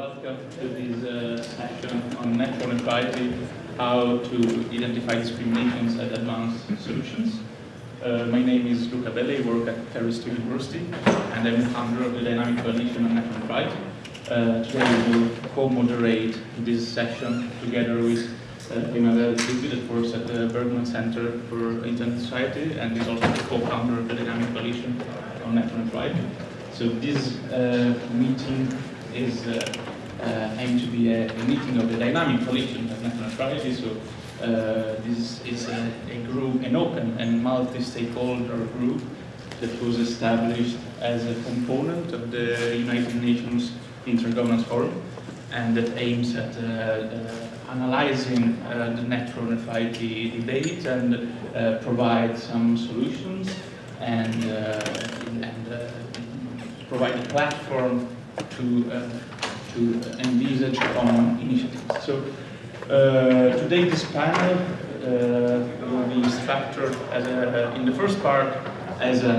welcome to this uh, session on network neutrality, how to identify discriminations and advance solutions. Uh, my name is Luca Belli, I work at State University, and I'm founder of the Dynamic Coalition on Network Neutrality. Uh, today we will co-moderate this session together with uh, Emmanuel Zigby that works at the Berkman Center for Internet Society and is also the co-founder of the Dynamic Coalition on Network Neutrality. So this uh, meeting is uh, uh, aimed to be a, a, meeting of the dynamic coalition of network neutrality. So uh, this is a, a, group, an open and multi-stakeholder group that was established as a component of the United Nations Internet Governance Forum and that aims at uh, uh, analyzing uh, the network neutrality debate and provide some solutions and, and provide a platform to, uh, to envisage common initiatives. So uh, today this panel uh, will be structured as a, in the first part as an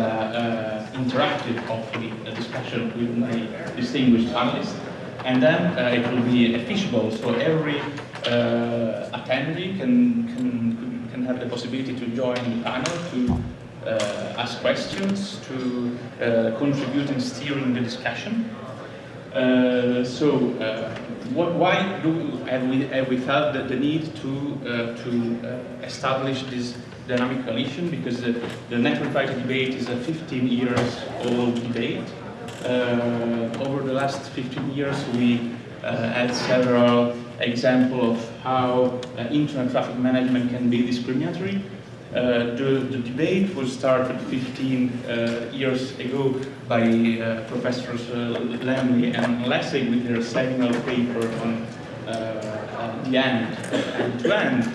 interactive, hopefully, discussion with my distinguished panelists. And then uh, it will be a fishbowl, so every uh, attendee can, can, can have the possibility to join the panel, to uh, ask questions, to contribute in steering the discussion. Uh, so, uh, what, why do have we, have we felt the, the need to, uh, to uh, establish this dynamic coalition? Because the, the network fighter debate is a 15 years old debate. Uh, over the last 15 years, we had several examples of how internet traffic management can be discriminatory. Uh, the, the, debate was started 15 uh, years ago by uh, Professors uh, Lemley and Lessig with their seminal paper on uh, the end, end-to-end,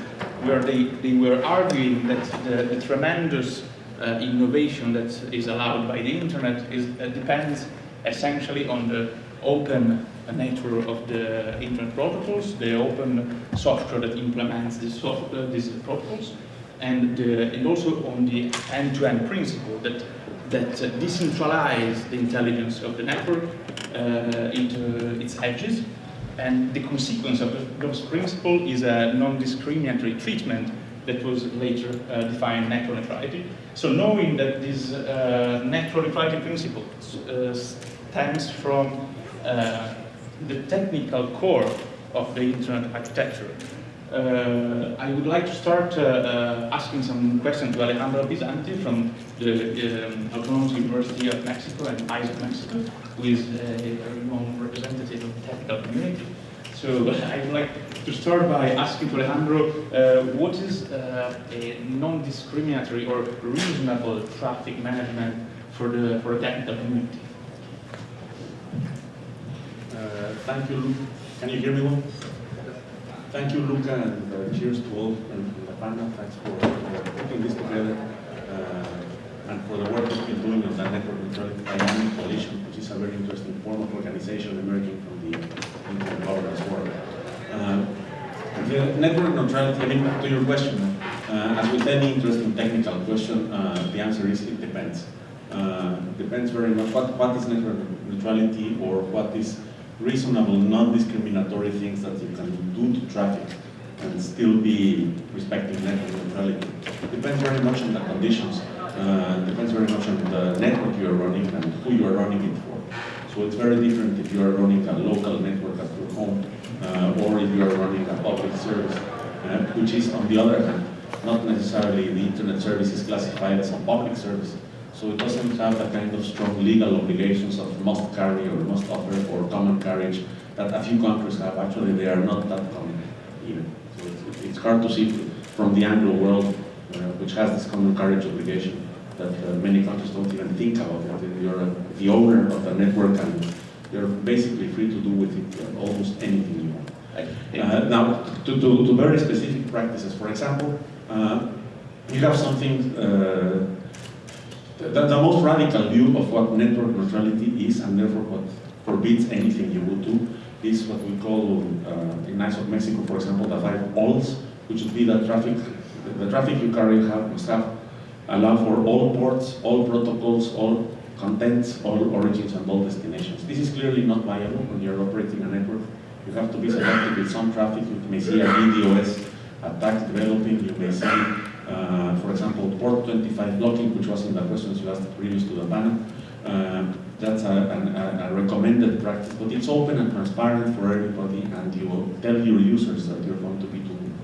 where they, they were arguing that the, the tremendous innovation that is allowed by the internet is, depends essentially on the open nature of the internet protocols, the open software that implements these, software, these protocols, and, uh, and also on the end-to-end -end principle that, that uh, decentralize the intelligence of the network uh, into its edges. And the consequence of those principle is a non-discriminatory treatment that was later uh, defined network neutrality. So knowing that this uh, network neutrality principle uh, stems from the technical core of the internet architecture, uh, I would like to start uh, uh, asking some questions to Alejandro Pisanty from the um, Autonomous University of Mexico and ISOC Mexico, who is a very known representative of the technical community. So I would like to start by asking Alejandro, uh, what is uh, a non-discriminatory or reasonable traffic management for the, for the technical community? Uh, thank you. Can you hear me well? Thank you, Luca, and uh, cheers to all and panel. Thanks for, for putting this together uh, and for the work you've been doing on the network neutrality dynamic coalition, which is a very interesting form of organization emerging from the internet governance world. Uh, the network neutrality, I mean, to your question, uh, as with any interesting technical question, uh, the answer is it depends. Uh, depends very much what, what is network neutrality or what is reasonable, non-discriminatory things that you can do to traffic and still be respecting network neutrality. Depends very much on the conditions. Uh, depends very much on the network you are running and who you are running it for. So it's very different if you are running a local network at your home uh, or if you are running a public service, uh, which is on the other hand, not necessarily the internet service is classified as a public service. So it doesn't have the kind of strong legal obligations of must carry or must offer or common carriage that a few countries have. Actually, they are not that common even. So it's, it's hard to see from the Anglo world, uh, which has this common carriage obligation, that uh, many countries don't even think about it. You're uh, the owner of the network and you're basically free to do with it uh, almost anything you want. Uh, now, to, to, to, very specific practices, for example, uh, you have something the, the, most radical view of what network neutrality is and therefore what forbids anything you would do is what we call uh, in ISOC Mexico, for example, the five alls, which would be the traffic, the, the traffic you carry have, must have allow for all ports, all protocols, all contents all origins and all destinations. This is clearly not viable when you're operating a network. You have to be selective with some traffic. You may see a DDoS attack developing. You may see, uh, for example, port 25 blocking, which was in the questions you asked previous to the panel. Uh, that's a, a, a, recommended practice, but it's open and transparent for everybody, and you will tell your users that you're going to be doing.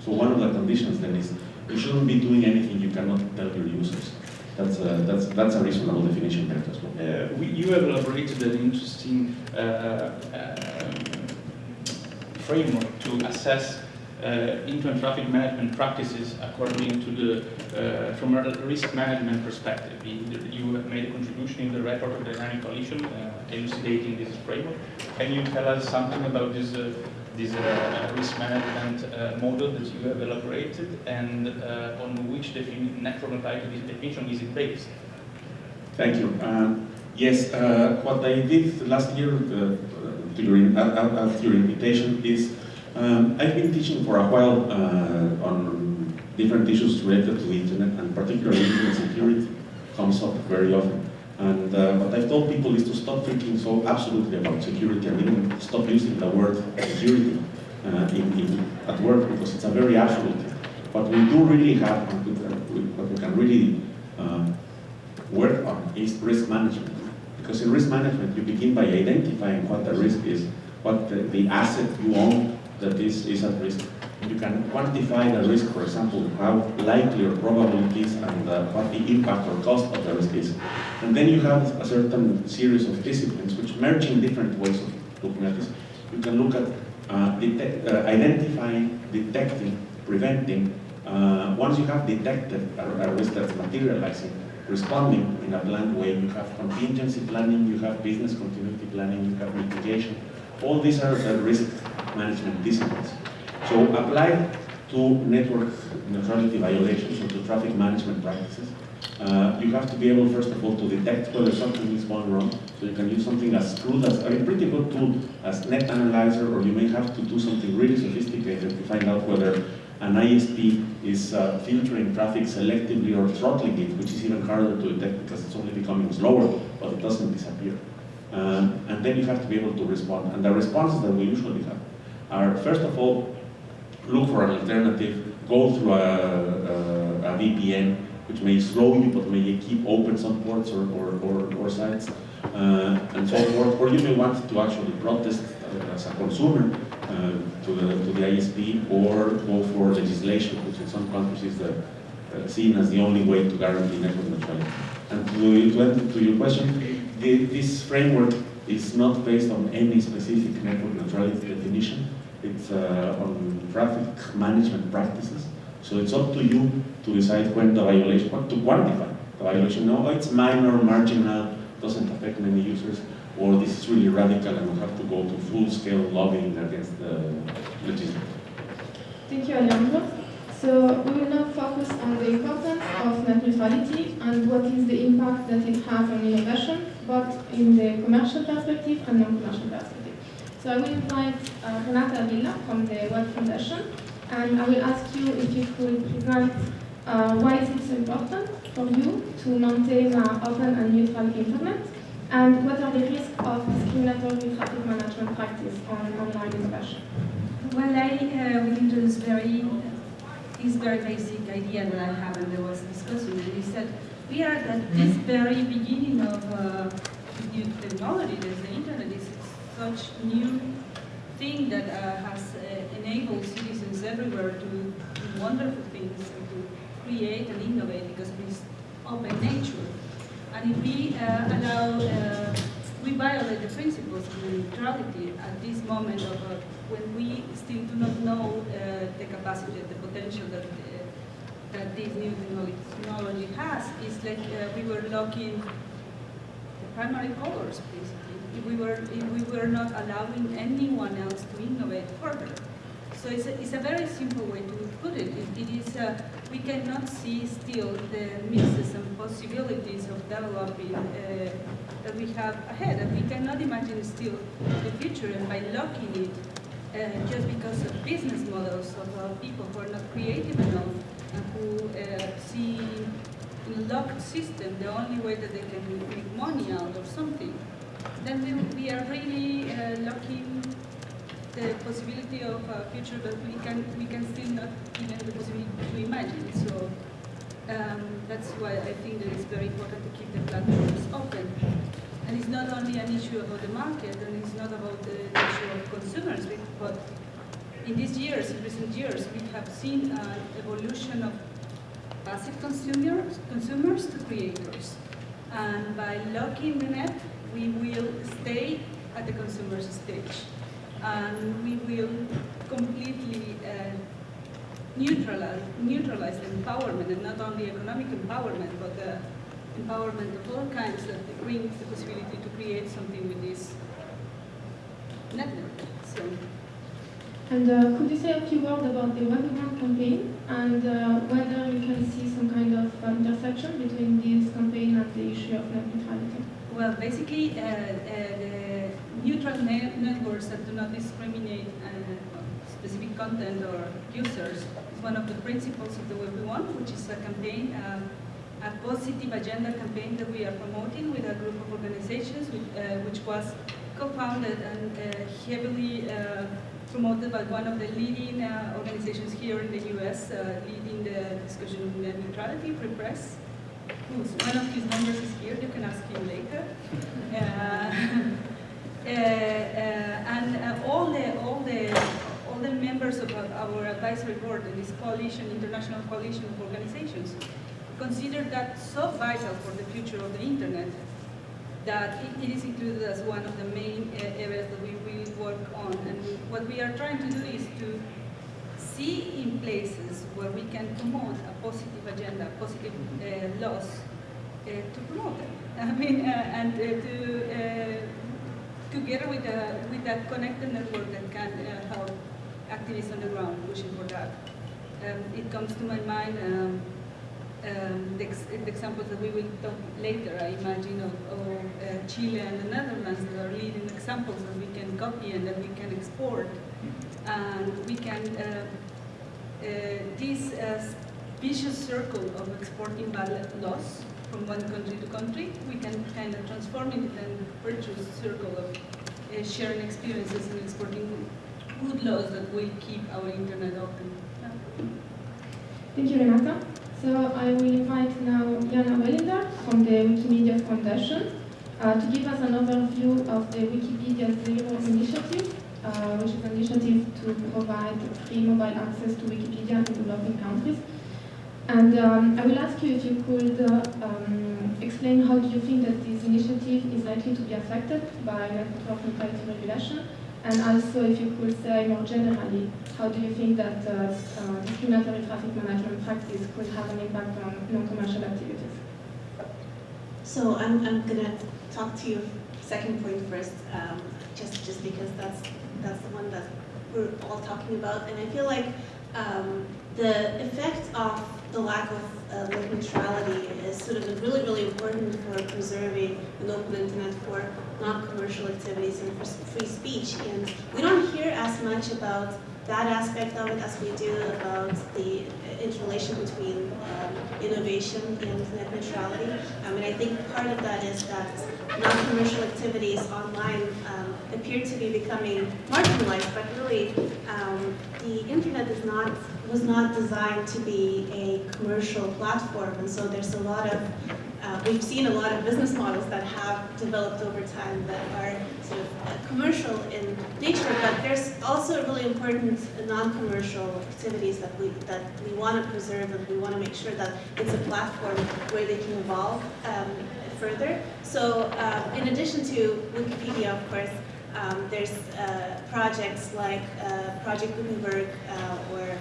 So one of the conditions then is you shouldn't be doing anything you cannot tell your users. That's a, that's, that's a reasonable definition there as well. Uh, we, you have elaborated an interesting uh, uh, framework to assess uh, internet traffic management practices according to the, uh, from a risk management perspective. You have made a contribution in the report of the Dynamic Coalition uh, elucidating this framework. Can you tell us something about this, uh, this uh, risk management uh, model that you have elaborated and on which network neutrality definition is it based? Thank you. Um, yes, what I did last year during, at your invitation is um, I've been teaching for a while uh, on different issues related to the internet, and particularly internet security comes up very often. And uh, what I've told people is to stop thinking so absolutely about security and even stop using the word security uh, in, in, at work because it's a very absolute thing. What we do really have, what we can really uh, work on is risk management. Because in risk management, you begin by identifying what the risk is, what the, the asset you own that this is at risk. You can quantify the risk, for example, how likely or probable it is and uh, what the impact or cost of the risk is. And then you have a certain series of disciplines which merge in different ways of looking at this. You can look at uh, detect, uh, identifying, detecting, preventing. Uh, once you have detected a, a risk that's materializing, responding in a planned way, you have contingency planning, you have business continuity planning, you have mitigation. All these are the risk management disciplines. So applied to network neutrality violations or to traffic management practices, uh, you have to be able, first of all, to detect whether something is going wrong. So you can use something as crude as, a pretty good tool as Netalyzr, or you may have to do something really sophisticated to find out whether an ISP is uh, filtering traffic selectively or throttling it, which is even harder to detect because it's only becoming slower, but it doesn't disappear. Um, and then you have to be able to respond. And the responses that we usually have are, first of all, look for an alternative, go through a, a, a VPN, which may slow you, but may keep open some ports or, or, or, or sites, uh, and so forth. Or you may want to actually protest as a consumer uh, to, the, to the ISP, or go for legislation, which in some countries is the, uh, seen as the only way to guarantee network neutrality. And to, to to your question, the, this framework is not based on any specific network neutrality definition. It's uh, on traffic management practices. So it's up to you to decide when the violation, what to quantify the violation. No, it's minor, marginal, doesn't affect many users, or this is really radical and we have to go to full-scale lobbying against the legislature. Thank you, Alejandro. So we will now focus on the importance of net neutrality and what is the impact that it has on innovation, both in the commercial perspective and non-commercial perspective. So I will invite uh, Renata Avila from the World Foundation, and I will ask you if you could present uh, why is it so important for you to maintain an open and neutral internet, and what are the risks of discriminatory traffic management practice on online innovation? Well, I uh, will introduce very this very basic idea that I have and I was discussing, and is that we are at this very beginning of uh, new technology, that the internet is such new thing that uh, has uh, enabled citizens everywhere to do wonderful things and to create and innovate because of its open nature. And if we uh, allow, uh, we violate the principles of neutrality at this moment of uh, when we still do not know uh, the capacity, the potential that that this new technology has, is like we were locking the primary colors, please if we were if we were not allowing anyone else to innovate further. So it's a, it's a very simple way to put it. It, it is uh, we cannot see still the misses and possibilities of developing uh, that we have ahead, and we cannot imagine still the future. And by locking it, uh, just because of business models of uh, people who are not creative enough and who uh, see in locked system, the only way that they can make money out or something, then we, we are really uh, locking the possibility of a future that we can we can still not even the possibility to imagine. So um, that's why I think that it's very important to keep the platforms open. And it's not only an issue about the market, and it's not about the issue of consumers, but in these years, in recent years, we have seen an evolution of passive consumers, consumers to creators. And by locking the net, we will stay at the consumer's stage. And we will completely uh, neutralize, neutralize the empowerment, and not only economic empowerment, but the empowerment of all kinds that brings the possibility to create something with this network. So. And uh, could you say a few words about the Webgram campaign and uh, whether you can see some kind of uh, intersection between this campaign and the issue of net neutrality? Well, basically, uh, uh, the neutral ne networks that do not discriminate uh, specific content or users is one of the principles of the Web we want, which is a campaign, a positive agenda campaign that we are promoting with a group of organizations, which, which was co-founded and heavily promoted by one of the leading uh, organizations here in the US, uh, leading the discussion on net neutrality, Free Press. One of his members is here, you can ask him later. Uh, and all the all the all the members of our advisory board in this coalition, international coalition of organizations, consider that so vital for the future of the internet that it, is included as one of the main uh, areas that we will work on. And what we are trying to do is to see in places where we can promote a positive agenda, positive uh, laws, uh, to promote them. I mean, uh, and uh, to uh, together with a with that connected network that can help activists on the ground pushing for that. Um, it comes to my mind. Um, um, the, ex the, examples that we will talk later, I imagine, of, of uh, Chile and the Netherlands that are leading examples that we can copy and that we can export. And we can, uh, this uh, vicious circle of exporting bad laws from one country to country, we can kind of transform it into a virtuous circle of uh, sharing experiences and exporting good laws that will keep our internet open. Thank you, Renata. So I will invite now Yana Welinder from the Wikimedia Foundation uh, to give us an overview of the Wikipedia Zero initiative, uh, which is an initiative to provide free mobile access to Wikipedia in developing countries. And um, I will ask you if you could uh, um, explain how do you think that this initiative is likely to be affected by network neutrality regulation and also, if you could say more generally, how do you think that uh, uh, discriminatory traffic management practice could have an impact on non-commercial activities? So I'm, I'm going to talk to you second point first, um, just, just because that's, that's the one that we're all talking about. And I feel like um, the effect of the lack of uh, net neutrality is sort of really, really important for preserving an open internet for non-commercial activities and for free speech. And we don't hear as much about that aspect of it as we do about the interrelation between um, innovation and net neutrality. I mean, I think part of that is that non-commercial activities online um, appear to be becoming marginalized, but really um, the internet is not was not designed to be a commercial platform, and so there's a lot of uh, we've seen a lot of business models that have developed over time that are sort of uh, commercial in nature, but there's also really important non-commercial activities that we that we want to preserve and we want to make sure that it's a platform where they can evolve um, further. So uh, in addition to Wikipedia, of course, um, there's uh, projects like uh, Project Gutenberg uh, or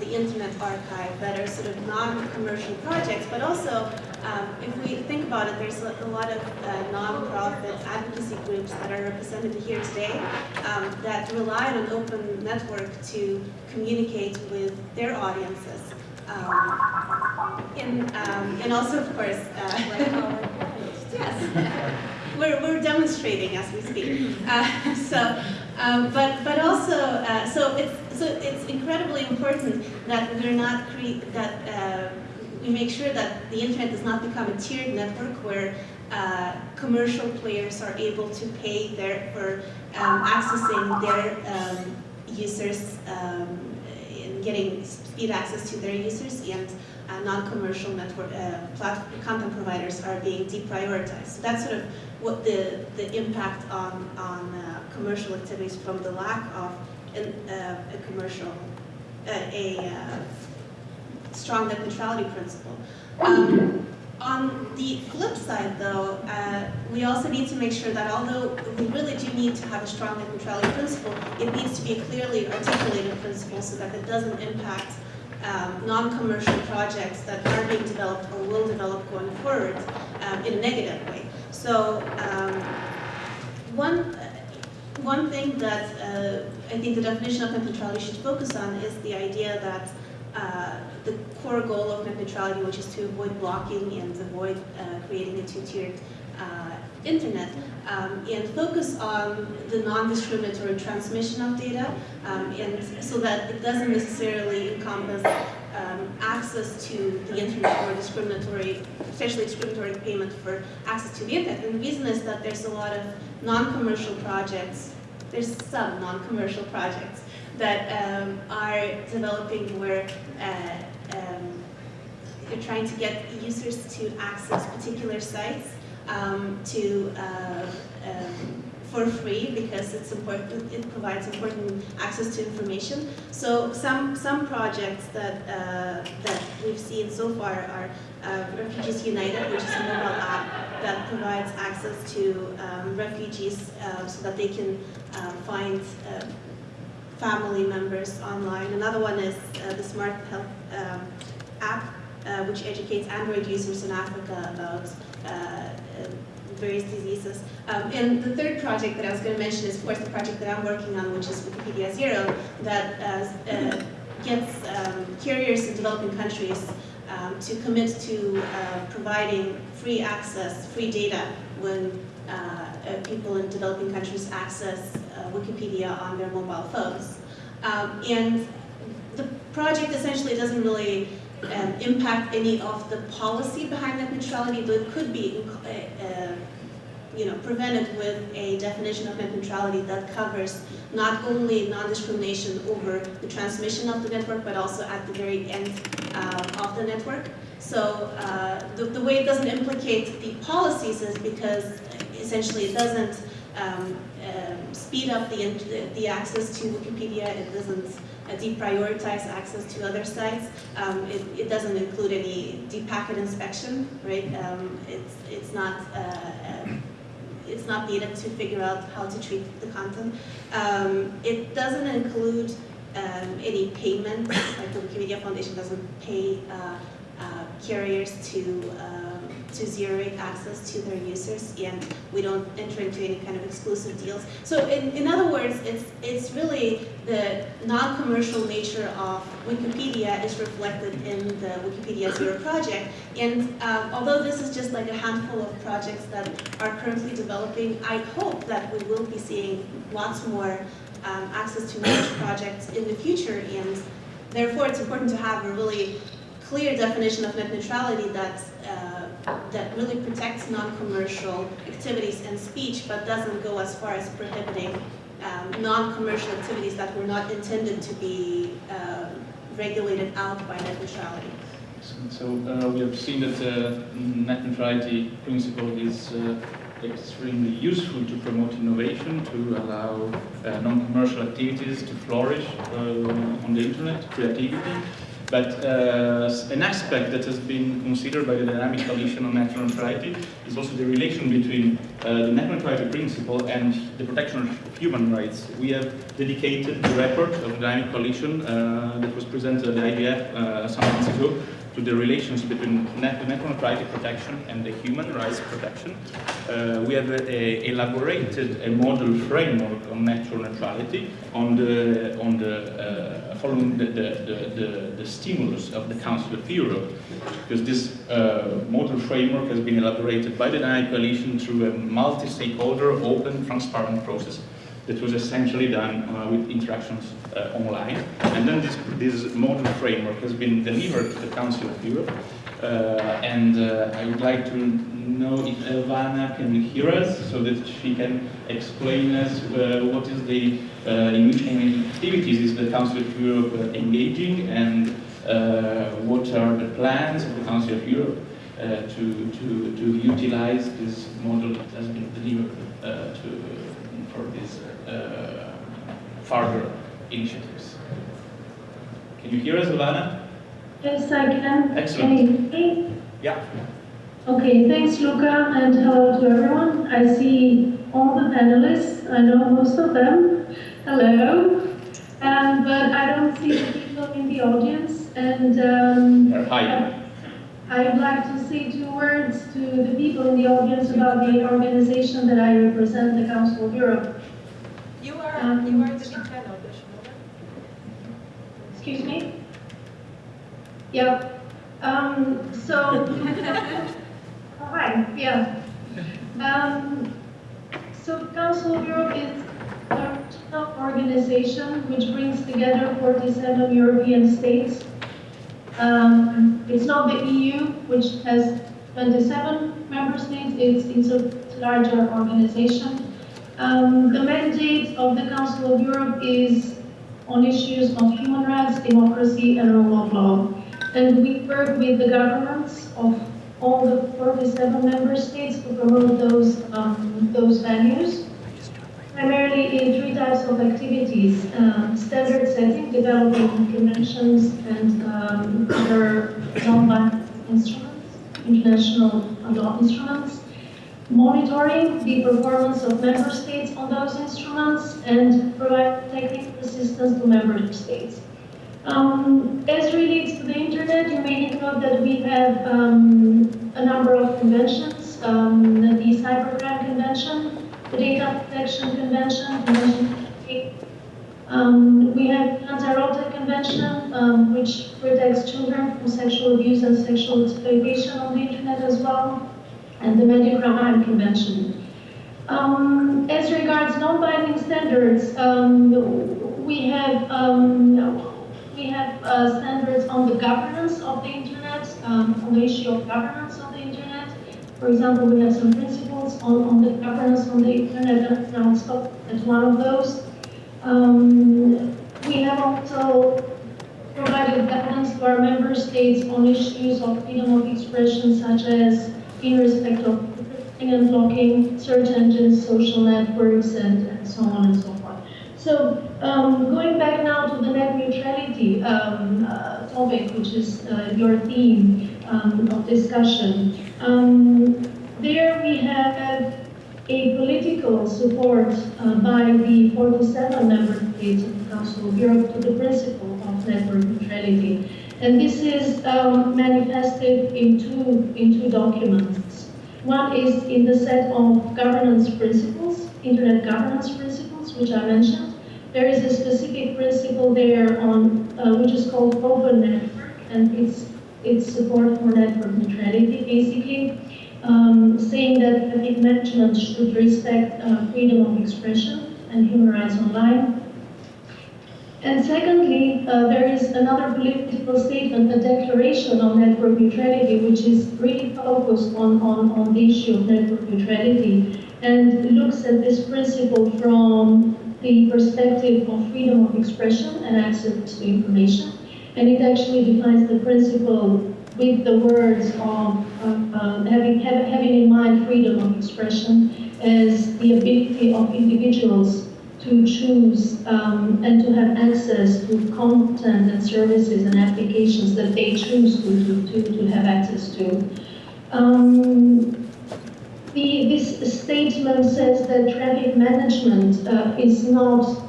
the Internet Archive that are sort of non-commercial projects, but also um, if we think about it, there's a, lot of uh, non-profit advocacy groups that are represented here today um, that rely on an open network to communicate with their audiences. Um, and, um, and also, of course, uh, yes, we're, we're demonstrating as we speak. Uh, so, um, but but also, uh, so it's so it's incredibly important that we're not cre that uh, we make sure that the internet does not become a tiered network where uh, commercial players are able to pay their, for um, accessing their um, users um, and getting speed access to their users and uh, non-commercial network uh, content providers are being deprioritized. So that's sort of what the, the impact on, on uh, commercial activities from the lack of an, uh, a commercial, uh, a strong net neutrality principle. Um, on the flip side, though, uh, we also need to make sure that although we really do need to have a strong net neutrality principle, it needs to be a clearly articulated principle so that it doesn't impact um, non-commercial projects that are being developed or will develop going forward um, in a negative way. So um, one, one thing that uh, I think the definition of net neutrality should focus on is the idea that uh, the core goal of net neutrality, which is to avoid blocking and avoid uh, creating a two-tiered uh, internet, um, and focus on the non-discriminatory transmission of data, um, and so that it doesn't necessarily encompass um, access to the internet or discriminatory, especially discriminatory payment for access to the internet. And the reason is that there's a lot of non-commercial projects, there's some non-commercial projects that um, are developing where uh, um, you're trying to get users to access particular sites um, to uh, um, for free because it's important. It provides important access to information. So some some projects that uh, that we've seen so far are uh, Refugees United, which is a mobile app that provides access to um, refugees uh, so that they can uh, find uh, family members online. Another one is uh, the Smart Health um, app, uh, which educates Android users in Africa about uh, uh, various diseases. Um, and the third project that I was going to mention is, of course, the project that I'm working on, which is Wikipedia Zero, that uh, gets um, carriers in developing countries um, to commit to uh, providing free access, free data when uh, people in developing countries access Wikipedia on their mobile phones. Um, and the project essentially doesn't really um, impact any of the policy behind net neutrality, though it could be uh, uh, you know, prevented with a definition of net neutrality that covers not only non-discrimination over the transmission of the network, but also at the very end uh, of the network. So uh, the, the way it doesn't implicate the policies is because essentially it doesn't um, um, speed up the, the access to Wikipedia, it doesn't uh, deprioritize access to other sites, um, it, it, doesn't include any deep packet inspection, right? Um, it's, it's not uh, it's not needed to figure out how to treat the content. Um, it doesn't include any payment, like the Wikimedia Foundation doesn't pay uh, uh, carriers to um, to zero rate access to their users, and we don't enter into any kind of exclusive deals. So in, in other words, it's, it's really the non-commercial nature of Wikipedia is reflected in the Wikipedia Zero project. And um, although this is just like a handful of projects that are currently developing, I hope that we will be seeing lots more um, access to knowledge projects in the future. And therefore, it's important to have a really clear definition of net neutrality that uh, that really protects non-commercial activities and speech, but doesn't go as far as prohibiting um, non-commercial activities that were not intended to be um, regulated out by net neutrality. So uh, we have seen that the uh, net neutrality principle is uh, extremely useful to promote innovation, to allow uh, non-commercial activities to flourish uh, on the internet, creativity. But uh, an aspect that has been considered by the Dynamic Coalition on Net Neutrality is also the relation between uh, the net neutrality principle and the protection of human rights. We have dedicated the report of the Dynamic Coalition uh, that was presented at the IGF uh, some months ago to the relations between net neutrality protection and the human rights protection. Uh, we have a, elaborated a model framework on natural neutrality on the, on the uh, following the, the, the, the, stimulus of the Council of Europe, because this uh, model framework has been elaborated by the Dynamic Coalition through a multi-stakeholder, open, transparent process that was essentially done uh, with interactions uh, online. And then this, this model framework has been delivered to the Council of Europe Uh, and uh, I would like to know if Elvana can hear us so that she can explain us uh, what is the, uh, in which activities is the Council of Europe engaging and what are the plans of the Council of Europe to, to, to utilize this model that has been delivered to, for this further initiatives. Can you hear us, Elvana? Yes, I can. Excellent. Can you hear me? Yeah. Okay, thanks, Luca, and hello to everyone. I see all the panelists. I know most of them. Hello. Um, but I don't see the people in the audience, and um, Hi. I would like to say two words to the people in the audience about the organization that I represent, the Council of Europe. You are, Um, you are the big fan of the show. Excuse me? Yeah. Um, so, oh, hi, yeah. Um, so Council of Europe is a regional organization which brings together 47 European states. Um, it's not the EU, which has 27 member states. It's, it's a larger organization. Um, the mandate of the Council of Europe is on issues of human rights, democracy, and rule of law. And we work with the governments of all the 47 member states to promote those, um, those values, primarily in three types of activities. Um, standard setting, developing conventions and um, other non-binding instruments, international law instruments, monitoring the performance of member states on those instruments and provide technical assistance to member states. Um, as relates to the internet, you may note that we have um, a number of conventions, um, the Cybercrime Convention, the Data Protection Convention, Convention um, we have the Lanzarote Convention, um, which protects children from sexual abuse and sexual exploitation on the internet as well and the Medicrime Convention. Um, as regards non-binding standards, um, we have um, we have uh, standards on the governance of the internet, um, on the issue of governance of the internet. For example, we have some principles on, on the governance on the internet, and I'll stop at one of those. Um, we have also provided guidance to our member states on issues of freedom of expression, such as in respect of encrypting and blocking search engines, social networks, and, and so on and so forth. So um, going back now to the net neutrality um, uh, topic, which is uh, your theme um, of discussion, um, there we have a political support uh, by the 47 member states of the Council of Europe to the principle of network neutrality. And this is um, manifested in two, in two documents. One is in the set of governance principles, internet governance principles, which I mentioned. There is a specific principle there on, uh, which is called open network, and it's, it's support for network neutrality, basically, um, saying that traffic management should respect uh, freedom of expression and human rights online, and secondly, uh, there is another political statement, a declaration on network neutrality, which is really focused on, on, on the issue of network neutrality and looks at this principle from the perspective of freedom of expression and access to information. And it actually defines the principle with the words of uh, having, have, having in mind freedom of expression as the ability of individuals to choose um, and to have access to content and services and applications that they choose to, to, to, have access to. Um, the, this statement says that traffic management uh, is not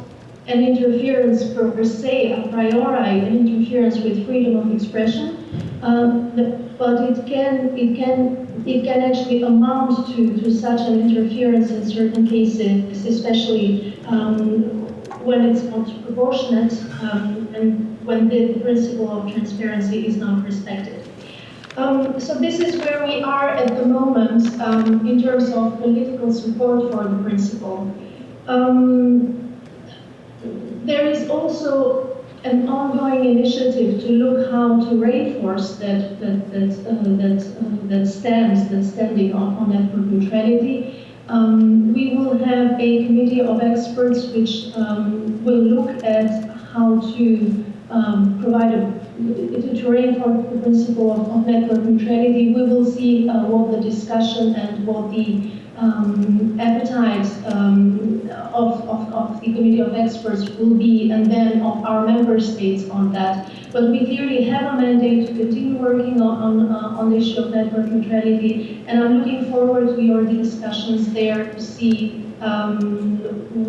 an interference per se, a priori, an interference with freedom of expression, um, but it can, it can it can actually amount to, to such an interference in certain cases, especially um, when it's not proportionate um, and when the principle of transparency is not respected. Um, so this is where we are at the moment um, in terms of political support for the principle. Um, there is also an ongoing initiative to look how to reinforce that that that uh, that, uh, that stands that standing on, on network neutrality. Um, we will have a committee of experts which um, will look at how to um, provide a to, reinforce the principle of, of, network neutrality. We will see uh, what the discussion and what the um, appetite um, of, of, of, the committee of experts will be, and then of our member states on that. But we clearly have a mandate to continue working on, on, uh, on the issue of network neutrality, and I'm looking forward to your discussions there to see um,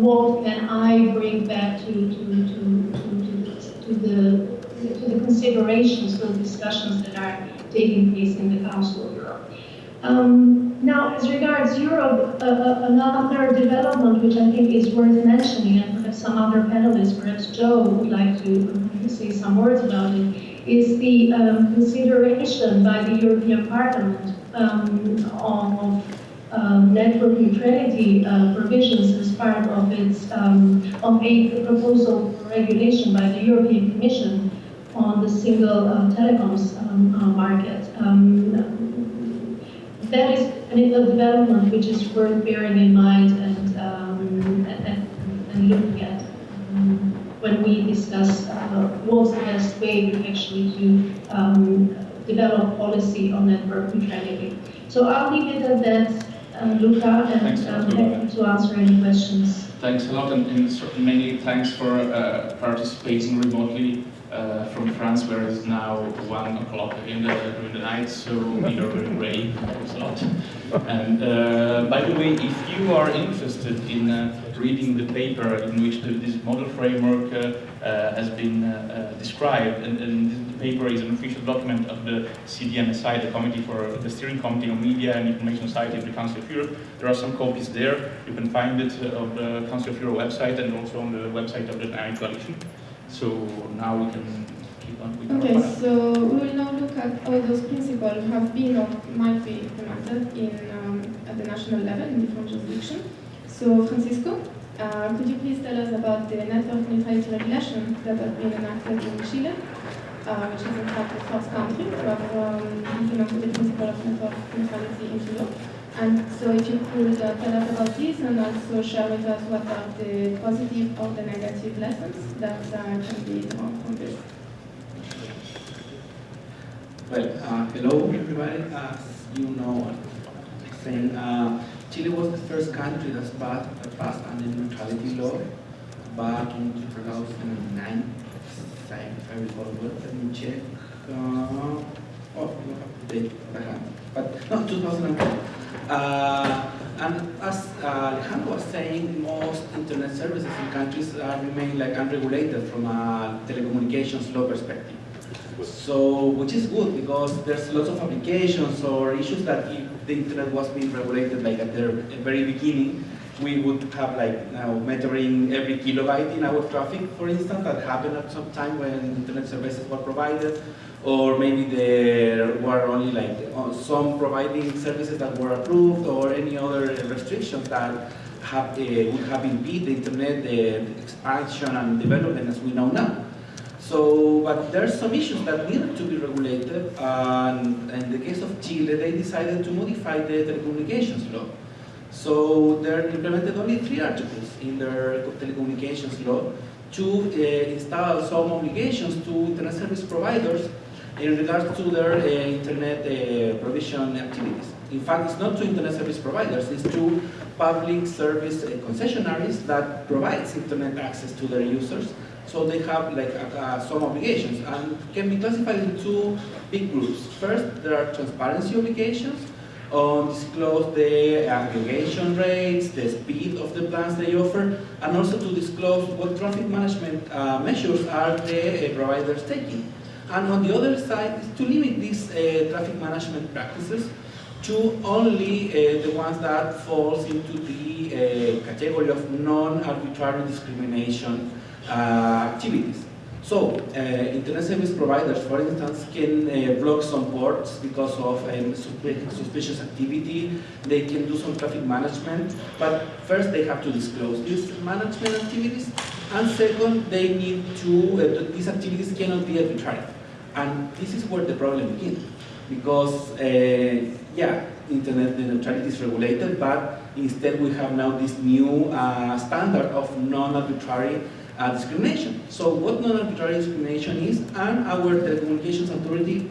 what can I bring back to, to, to, to, to the to the considerations, the discussions that are taking place in the Council. Um, now, as regards Europe, uh, uh, another development which I think is worth mentioning, and perhaps some other panelists, perhaps Joe would like to say some words about it, is the um, consideration by the European Parliament um, of um, network neutrality uh, provisions as part of its um, of a proposal for regulation by the European Commission on the single uh, telecoms um, uh, market. That is I mean, a development which is worth bearing in mind and, um, and, and, looking at um, when we discuss uh, what's the best way actually to um, develop policy on network neutrality. So I'll leave it at that, uh, Luca, and um, happy to answer any questions. Thanks a lot, and, and mainly thanks for uh, participating remotely uh, from France, where it's now one o'clock in the during the night, so we are very brave. A lot. And uh, by the way, if you are interested in uh, reading the paper in which the, this model framework uh, uh, has been uh, described, and, and, the paper is an official document of the CDMSI, the Committee for the Steering Committee on Media and Information Society of the Council of Europe. There are some copies there. You can find it on the Council of Europe website and also on the website of the NAI Coalition. So now we can keep on with Okay, so we will now look at how those principles have been or might be implemented in, um, at the national level in different jurisdictions. So Francisco, uh, could you please tell us about the network neutrality regulation that has been enacted in Chile, uh, which is in fact the first country to have um, implemented the principle of network neutrality into law? And so if you could uh, tell us about this and also share with us what are the positive or the negative lessons that uh, can be drawn from this. Well, uh, hello everybody. As you know, saying, uh, Chile was the first country that passed, that passed a neutrality law back in 2009. If I recall well, let me check. Uh, oh, you have the date I have. But no, 2010. Uh, and as uh, Alejandro was saying, most internet services in countries uh, remain like unregulated from a telecommunications law perspective. So, which is good because there's lots of applications or issues that if the internet was being regulated like at the very beginning, we would have like now measuring every kilobyte in our traffic, for instance, that happened at some time when internet services were provided or maybe there were only like uh, some providing services that were approved or any other restrictions that have, uh, would have impeded the internet the expansion and development as we know now. So, but there are some issues that needed to be regulated, and in the case of Chile, they decided to modify the telecommunications law. So they implemented only three articles in their telecommunications law to uh, install some obligations to internet service providers in regards to their uh, internet uh, provision activities. In fact, it's not to internet service providers, it's to public service uh, concessionaries that provides internet access to their users. So they have like some obligations and can be classified into two big groups. First, there are transparency obligations, um, disclose the aggregation rates, the speed of the plans they offer, and also to disclose what traffic management uh, measures are the uh, providers taking. And on the other side to limit these uh, traffic management practices to only uh, the ones that falls into the uh, category of non-arbitrary discrimination activities. So, uh, internet service providers, for instance, can uh, block some ports because of um, suspicious activity. They can do some traffic management, but first they have to disclose these management activities, and second, they need to, uh, these activities cannot be arbitrary. And this is where the problem begins, because, uh, yeah, internet neutrality is regulated, but instead we have now this new uh, standard of non-arbitrary uh, discrimination. So what non-arbitrary discrimination is, and our telecommunications authority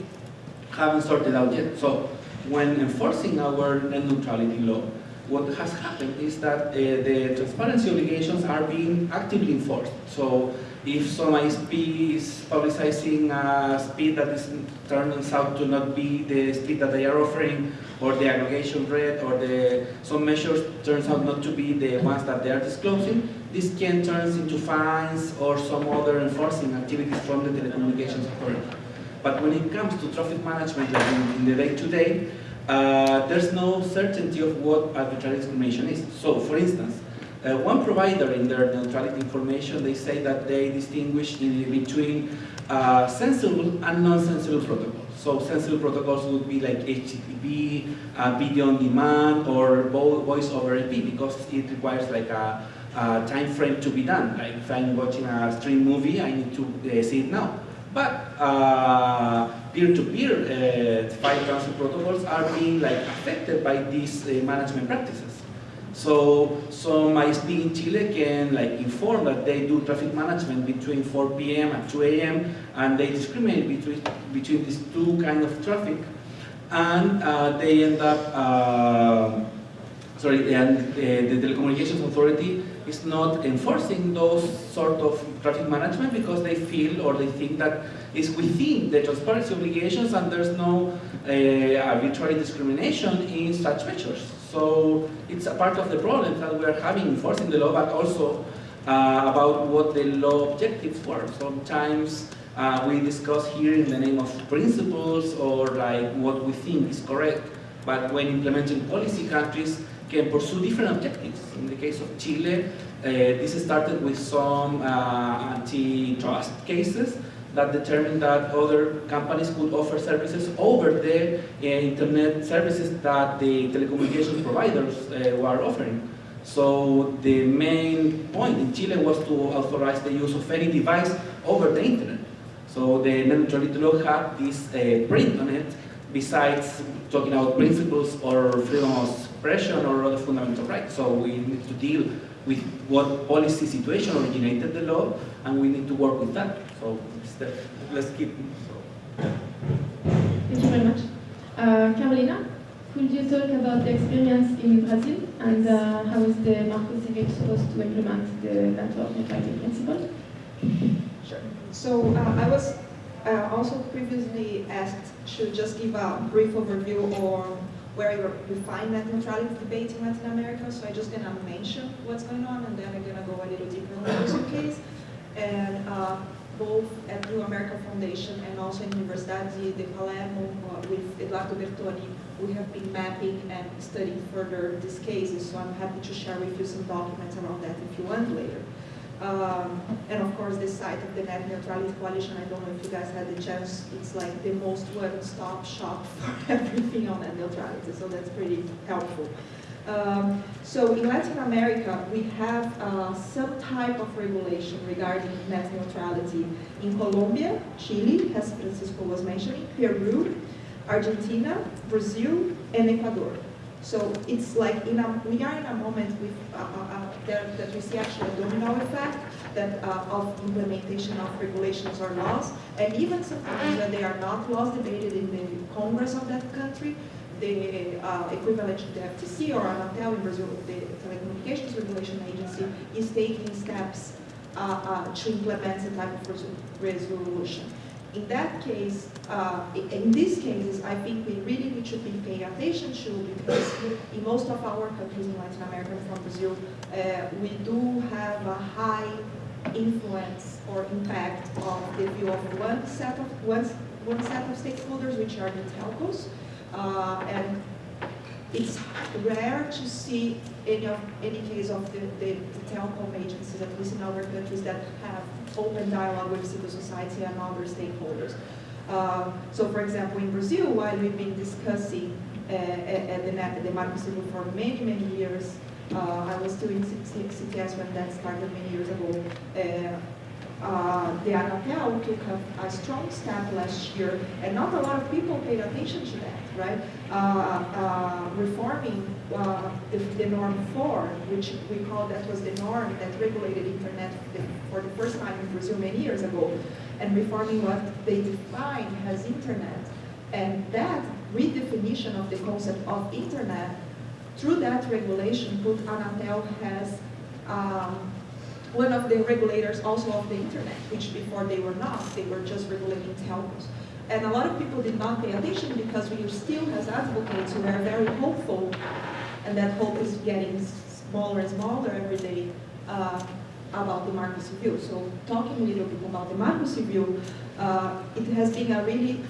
haven't sorted out yet. So when enforcing our net neutrality law, what has happened is that uh, the transparency obligations are being actively enforced. So if some ISP is publicizing a speed that is turns out to not be the speed that they are offering, or the aggregation rate, or the some measures turns out not to be the ones that they are disclosing, this can turn into fines or some other enforcing activities from the telecommunications authority. But when it comes to traffic management like in, in the day-to-day, uh, there's no certainty of what arbitrary discrimination is. So, for instance, uh, one provider in their neutrality information, they say that they distinguish in between uh, sensible and non-sensible protocols. So sensible protocols would be like HTTP, uh, video on demand, or voice over IP because it requires like a, a, time frame to be done. Like if I'm watching a stream movie, I need to uh, see it now. But uh, peer-to-peer -peer, file transfer protocols are being like affected by these uh, management practices. So some ISP in Chile can like inform that they do traffic management between 4 p.m. and 2 a.m. and they discriminate between between these two kind of traffic, and uh, they end up uh, sorry, and uh, the telecommunications authority is not enforcing those sort of traffic management because they feel or they think that it's within the transparency obligations and there's no uh, arbitrary discrimination in such measures. So it's a part of the problem that we are having enforcing the law, but also uh, about what the law objectives were. Sometimes uh, we discuss here in the name of principles or like what we think is correct, but when implementing policy, countries can pursue different objectives. In the case of Chile, uh, this started with some uh, antitrust cases that determined that other companies could offer services over the uh, internet services that the telecommunications providers uh, were offering. So the main point in Chile was to authorize the use of any device over the internet. So the net neutrality law had this uh, print on it, besides talking about principles or freedom of expression or other fundamental rights. So we need to deal with what policy situation originated the law, and we need to work with that. So let's keep. So. Thank you very much. Uh, Carolina, could you talk about the experience in Brazil and uh, how is the Marco Civil supposed to implement the network neutrality principle? Sure. So uh, I was uh, also previously asked to just give a brief overview on where you find net neutrality debate in Latin America. So I'm just going to mention what's going on, and then I'm going to go a little deeper in the Brazil case. And uh, both at New America Foundation and also in Universidade de Palermo uh, with Eduardo Bertoni, we have been mapping and studying further these cases. So I'm happy to share with you some documents around that if you want later. Um, and of course, the site of the Net Neutrality Coalition, I don't know if you guys had the chance, it's like the most one-stop shop for everything on net neutrality, so that's pretty helpful. Um, so in Latin America, we have uh, some type of regulation regarding net neutrality in Colombia, Chile, as Francisco was mentioning, Peru, Argentina, Brazil, and Ecuador. So it's like a, we are in a moment with uh, uh, uh that, we see actually a domino effect that uh, of implementation of regulations or laws, and even sometimes when they are not laws debated in the Congress of that country, the uh, equivalent to the FTC or Anatel in Brazil, the Telecommunications Regulation Agency, is taking steps uh, to implement the type of resolution. In that case, uh, in these cases, I think we really need to be paying attention to because in most of our countries in Latin America from Brazil, uh, we do have a high influence or impact of the view of one set of one, one set of stakeholders, which are the telcos, uh, and it's rare to see any of any case of the, the, the telecom agencies, at least in our countries, that have open dialogue with civil society and other stakeholders. Uh, so, for example, in Brazil, while we've been discussing uh, at, at the, net, the Marco Civil for many, many years, uh, I was C- CTS when that started many years ago. Uh, the Anatel took a, a strong step last year, and not a lot of people paid attention to that, right? Uh, uh, reforming uh, the, the norm 4, which we call that was the norm that regulated internet for the first time in Brazil many years ago, and reforming what they define as internet. And that redefinition of the concept of internet, through that regulation, put Anatel has um, one of the regulators also of the internet, which before they were not, they were just regulating telcos. And a lot of people did not pay attention because we still, as advocates, we are very hopeful, and that hope is getting smaller and smaller every day uh, about the Marco Civil. So talking a little bit about the Marco Civil, uh, it has been a really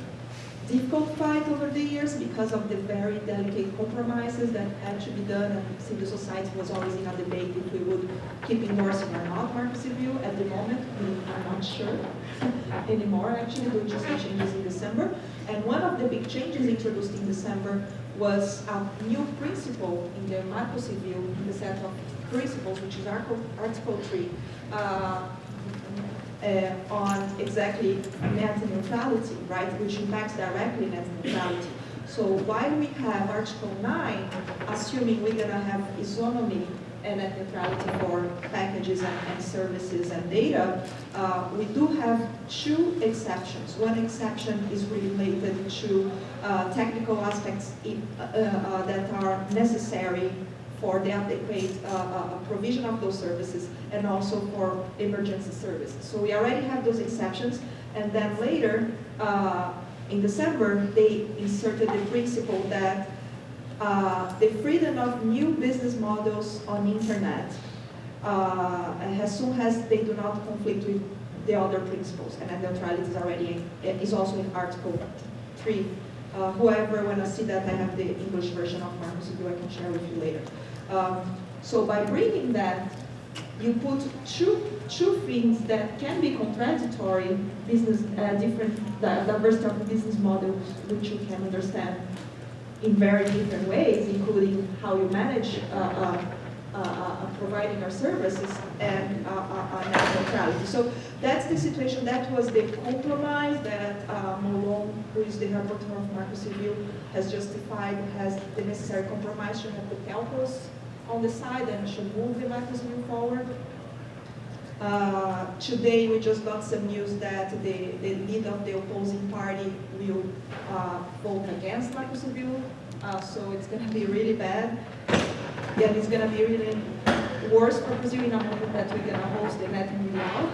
difficult fight over the years because of the very delicate compromises that had to be done and civil society was always in a debate if we would keep endorsing or not Marco Civil. At the moment, we are not sure anymore actually, we just had changes in December. And one of the big changes introduced in December was a new principle in the Marco Civil, in the set of principles, which is Article, Article 3, uh, uh, on exactly net neutrality, right, which impacts directly net neutrality. So while we have Article 9, assuming we're going to have isonomy and net neutrality for packages and, and services and data, uh, we do have two exceptions. One exception is related to uh, technical aspects in, uh, uh, that are necessary for the adequate uh, uh, provision of those services and also for emergency services. So we already have those exceptions. And then later uh, in December they inserted the principle that uh, the freedom of new business models on internet as soon as they do not conflict with the other principles. And net neutrality is already is also in Article 3 uh, whoever want to see that, I have the English version of Civil I can share with you later. Um, so by bringing that, you put two, two things that can be contradictory, business, uh, different diversity of business models, which you can understand in very different ways, including how you manage uh, uh, uh, uh providing our services and uh, uh, net neutrality. So that's the situation. That was the compromise that uh, Molon, who is the rapporteur of Marco Civil, has justified, has the necessary compromise to have the telcos on the side and should move the Marco Civil forward. Uh, today we just got some news that the, the lead of the opposing party will uh, vote against Marco Civil, uh, so it's going to be really bad. Yeah, it's going to be really worse for Brazil in a moment that we're going to host the Net Mundial.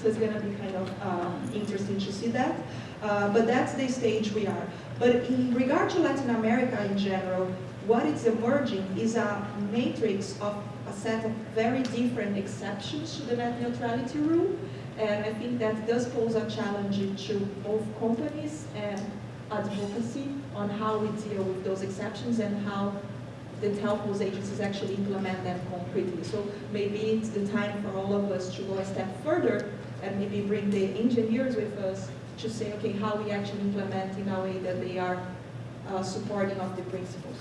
So it's going to be kind of um, interesting to see that. Uh, but that's the stage we are. But in regard to Latin America in general, what is emerging is a matrix of a set of very different exceptions to the net neutrality rule. And I think that does pose a challenge to both companies and advocacy on how we deal with those exceptions and how the telcos agencies actually implement them concretely. So maybe it's the time for all of us to go a step further and maybe bring the engineers with us to say, okay, how we actually implement in a way that they are uh, supporting of the principles.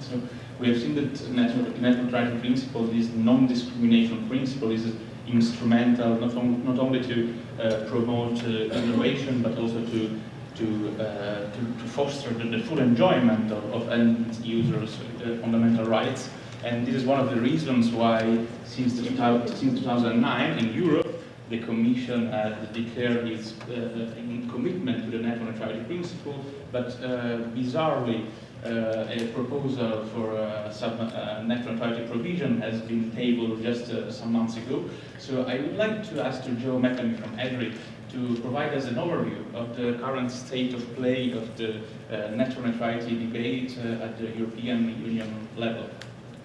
So we have seen that natural, net neutrality principle, this non-discrimination principle, is instrumental not, on, not only to uh, promote uh, innovation, but also to to, uh, to, to, foster the, the, full enjoyment of, of end users' uh, fundamental rights. And this is one of the reasons why, since, the, since 2009 in Europe, the Commission has declared its uh, commitment to the net neutrality principle, but uh, bizarrely, uh, a proposal for a net neutrality provision has been tabled just some months ago. So I would like to ask to Joe McNamee from EDRI to provide us an overview of the current state of play of the net neutrality debate at the European Union level.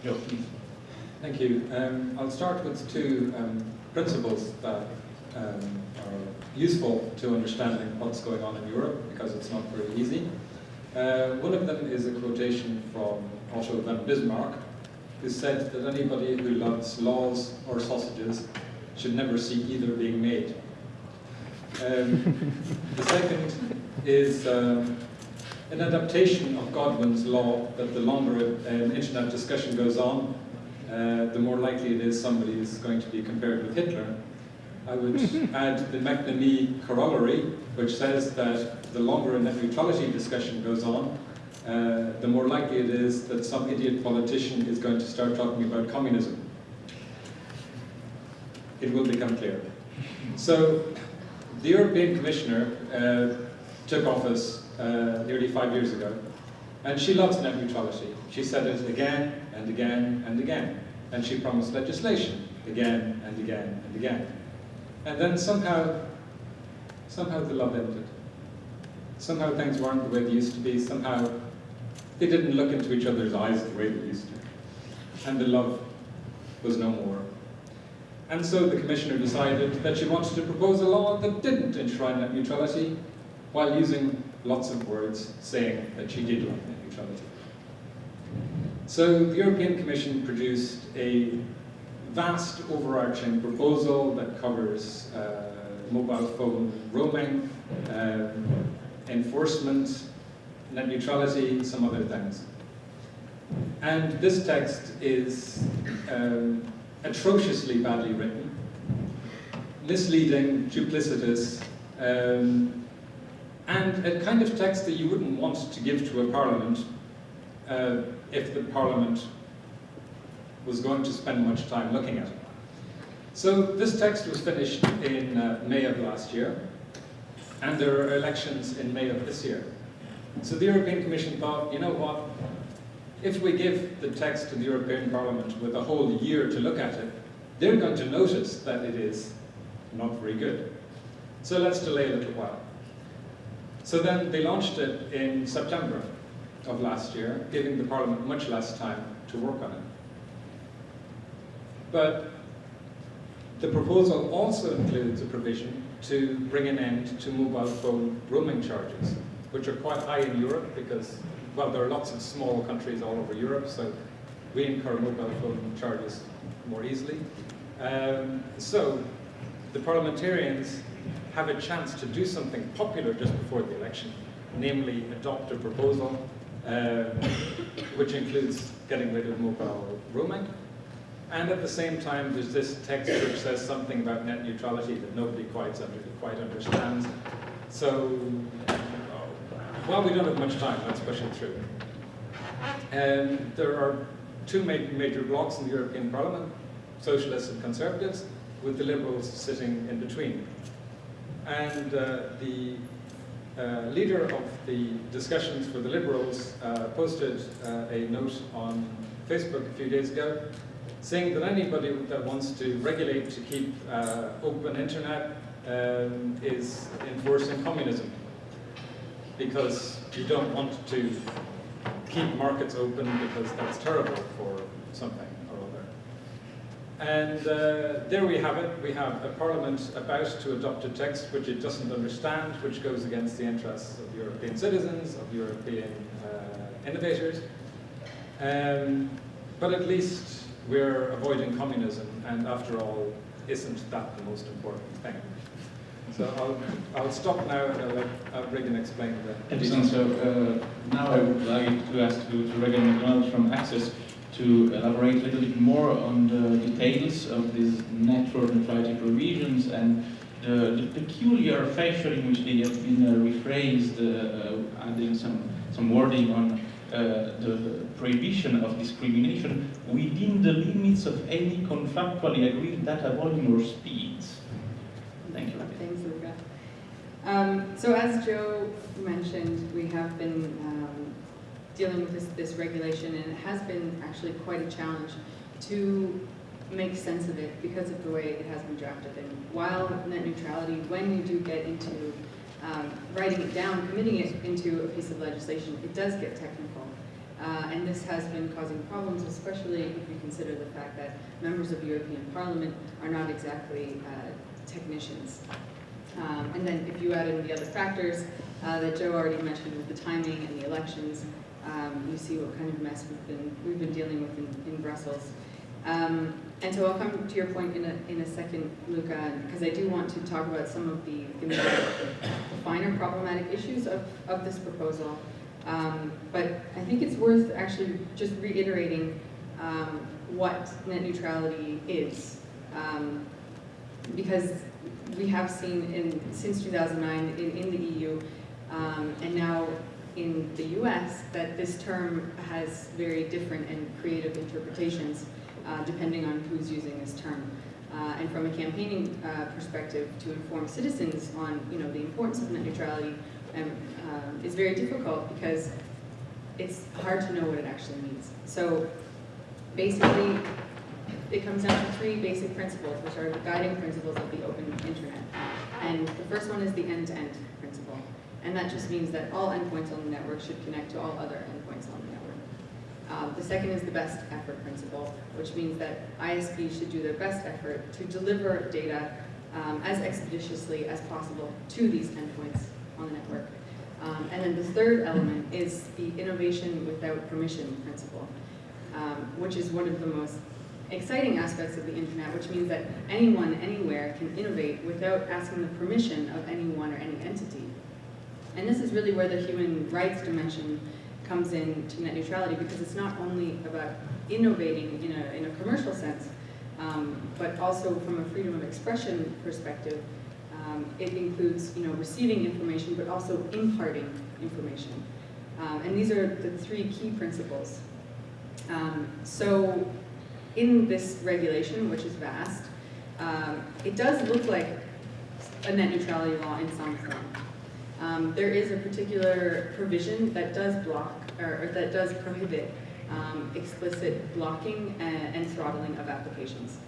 Joe, please. Thank you. Um, I'll start with two um, principles that um, are useful to understanding what's going on in Europe because it's not very easy. Uh, one of them is a quotation from Otto von Bismarck, who said that anybody who loves laws or sausages should never see either being made. Um, the second is um, an adaptation of Godwin's law that the longer an internet discussion goes on, uh, the more likely it is somebody is going to be compared with Hitler. I would add the McNamee corollary, which says that the longer a net neutrality discussion goes on, uh, the more likely it is that some idiot politician is going to start talking about communism. It will become clear. So, the European Commissioner uh, took office uh, nearly five years ago, and she loves net neutrality. She said it again and again and again, and she promised legislation again and again and again. And then somehow, somehow the love ended. Somehow things weren't the way they used to be. Somehow they didn't look into each other's eyes the way they used to. And the love was no more. And so the Commissioner decided that she wanted to propose a law that didn't enshrine net neutrality while using lots of words saying that she did love net neutrality. So the European Commission produced a vast overarching proposal that covers uh, mobile phone roaming, um, enforcement, net neutrality, some other things. And this text is um, atrociously badly written, misleading, duplicitous, um, and a kind of text that you wouldn't want to give to a parliament uh, if the parliament was going to spend much time looking at it. So this text was finished in uh, May of last year, and there are elections in May of this year. So the European Commission thought, you know what, if we give the text to the European Parliament with a whole year to look at it, they're going to notice that it is not very good. So let's delay a little while. So then they launched it in September of last year, giving the Parliament much less time to work on it. But the proposal also includes a provision to bring an end to mobile phone roaming charges, which are quite high in Europe because, well, there are lots of small countries all over Europe, so we incur mobile phone charges more easily. Um, so the parliamentarians have a chance to do something popular just before the election, namely adopt a proposal which includes getting rid of mobile roaming. And at the same time, there's this text which says something about net neutrality that nobody quite, quite understands. So, well, we don't have much time, let's push it through. Um, there are two ma major blocs in the European Parliament, socialists and conservatives, with the liberals sitting in between. And uh, the uh, leader of the discussions for the Liberals uh, posted uh, a note on Facebook a few days ago saying that anybody that wants to regulate to keep uh, open internet um, is enforcing communism because you don't want to keep markets open because that's terrible for something. And uh, there we have it. We have a parliament about to adopt a text which it doesn't understand, which goes against the interests of European citizens, of European uh, innovators. Um, but at least we're avoiding communism, and after all, isn't that the most important thing? So I'll, I'll stop now and I'll let uh, Raegan explain the Excellent. So uh, now I would like to ask to, to Raegan MacDonald from Access to elaborate a little bit more on the details of these network neutrality provisions and the, the, peculiar fashion in which they have been uh, rephrased, uh, adding some, some wording on uh, the prohibition of discrimination within the limits of any contractually agreed data volume or speeds. Thank you. Thanks, Luca. Um, so as Joe mentioned, we have been um, dealing with this, this regulation, and it has been actually quite a challenge to make sense of it because of the way it has been drafted. And while net neutrality, when you do get into um, writing it down, committing it into a piece of legislation, it does get technical. Uh, and this has been causing problems, especially if you consider the fact that members of the European Parliament are not exactly uh, technicians. Um, and then if you add in the other factors, uh, that Joe already mentioned with the timing and the elections. Um, you see what kind of mess we've been, we've been dealing with in, in Brussels. Um, and so I'll come to your point in a, in a second, Luca, because I do want to talk about some of the, the, the finer problematic issues of, of this proposal. Um, but I think it's worth actually just reiterating um, what net neutrality is. Um, because we have seen in, since 2009 in, in the EU um, and now in the US that this term has very different and creative interpretations uh, depending on who's using this term. Uh, and from a campaigning uh, perspective, to inform citizens on you know the importance of net neutrality um, uh, is very difficult because it's hard to know what it actually means. So basically, it comes down to three basic principles, which are the guiding principles of the open internet. And the first one is the end-to-end -end principle. And that just means that all endpoints on the network should connect to all other endpoints on the network. Uh, the second is the best effort principle, which means that ISPs should do their best effort to deliver data um, as expeditiously as possible to these endpoints on the network. Um, and then the third element is the innovation without permission principle, um, which is one of the most exciting aspects of the internet, which means that anyone, anywhere can innovate without asking the permission of anyone or any entity. And this is really where the human rights dimension comes in to net neutrality because it's not only about innovating in a, in a commercial sense, um, but also from a freedom of expression perspective, um, it includes you know, receiving information but also imparting information. Um, and these are the three key principles. Um, so in this regulation, which is vast, um, it does look like a net neutrality law in some form. Um, there is a particular provision that does block, or, or that does prohibit um, explicit blocking and, and, throttling of applications.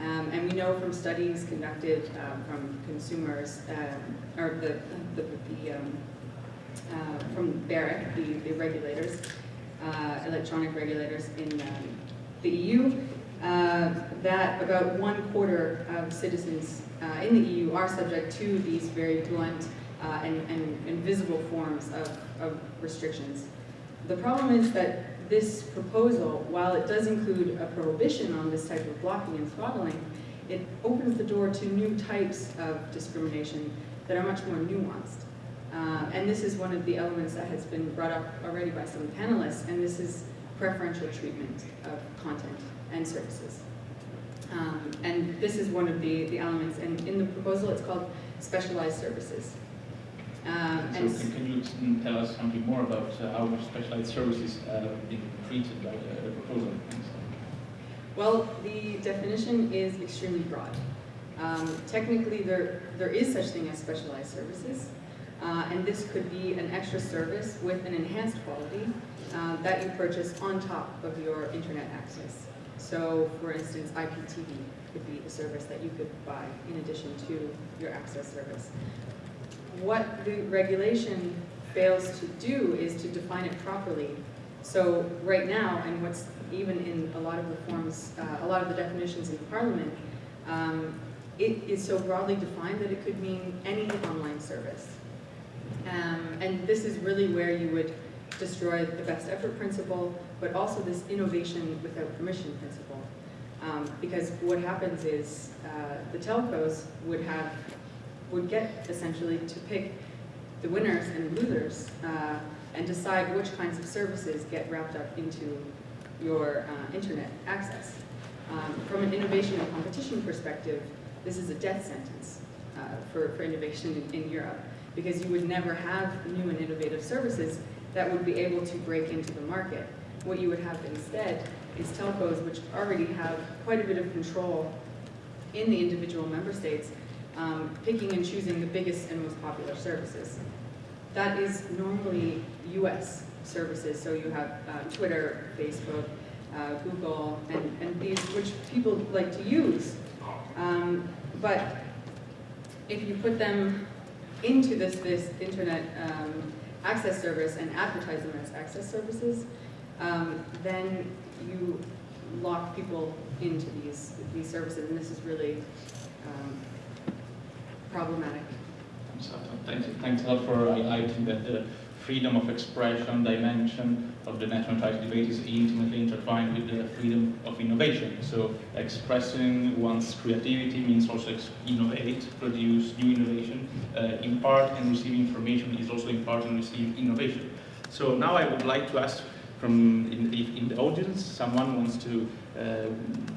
Um, and we know from studies conducted uh, from consumers, um, or the, the, the um, uh, from BEREC, the, the regulators, uh, electronic regulators in the EU, uh, that about one quarter of citizens uh, in the EU are subject to these very blunt uh, and, and, forms of, of restrictions. The problem is that this proposal, while it does include a prohibition on this type of blocking and throttling, it opens the door to new types of discrimination that are much more nuanced. Uh, and this is one of the elements that has been brought up already by some panelists, and this is preferential treatment of content and services. Um, and this is one of the, the elements, and in the proposal it's called specialized services. Um, so can, can, you tell us something more about uh, how specialized services uh, being treated by the, proposal? Well, the definition is extremely broad. Um, technically, there, there is such thing as specialized services, uh, and this could be an extra service with an enhanced quality uh, that you purchase on top of your internet access. So, for instance, IPTV could be a service that you could buy in addition to your access service. What the regulation fails to do is to define it properly. So right now, and what's even in a lot of the forms, uh, a lot of the definitions in Parliament, um, it is so broadly defined that it could mean any online service. Um, and this is really where you would destroy the best effort principle, but also this innovation without permission principle. Um, because what happens is uh, the telcos would have, would get essentially to pick the winners and losers uh, and decide which kinds of services get wrapped up into your uh, internet access. Um, from an innovation and competition perspective, this is a death sentence uh, for, for innovation in, in Europe because you would never have new and innovative services that would be able to break into the market. What you would have instead is telcos, which already have quite a bit of control in the individual member states, um, picking and choosing the biggest and most popular services. That is normally US services, so you have uh, Twitter, Facebook, uh, Google, and, and these which people like to use. Um, but if you put them into this, this internet um, access service and advertise them as access services, um, then you lock people into these, these services, and this is really um, problematic thanks, thanks a lot for highlighting that the freedom of expression dimension of the national neutrality debate is intimately intertwined with the freedom of innovation. So expressing one's creativity means also innovate, produce new innovation, uh, impart and receive information is also impart and receive innovation. So now I would like to ask from in, in the audience, someone wants to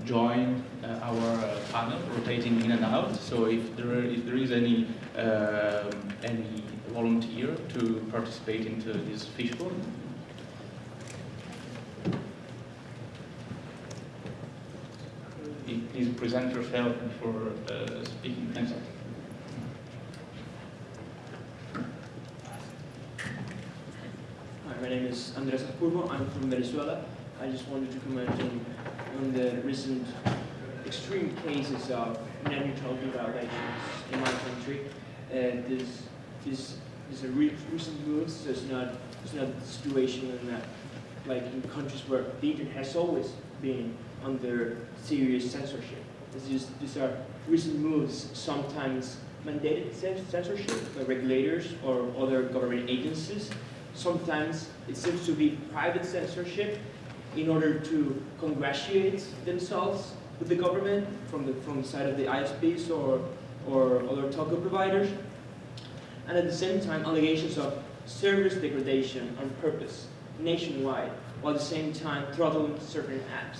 join uh, our uh, panel, rotating in and out. So if there, if there is any um, any volunteer to participate into this fishbowl. Please present yourself before uh, speaking. Thanks. Hi, my name is Andres Azpurua. I'm from Venezuela. I just wanted to comment on, on the recent extreme cases of net neutrality violations in my country. Uh, this, are re recent moves, so it's not, it's not the situation in that, like in countries where the internet has always been under serious censorship. This is, these are recent moves, sometimes mandated censorship by regulators or other government agencies. Sometimes it seems to be private censorship in order to congratulate themselves with the government from the, from the side of the ISPs or, or other telco providers. And at the same time, allegations of service degradation on purpose nationwide, while at the same time throttling certain apps.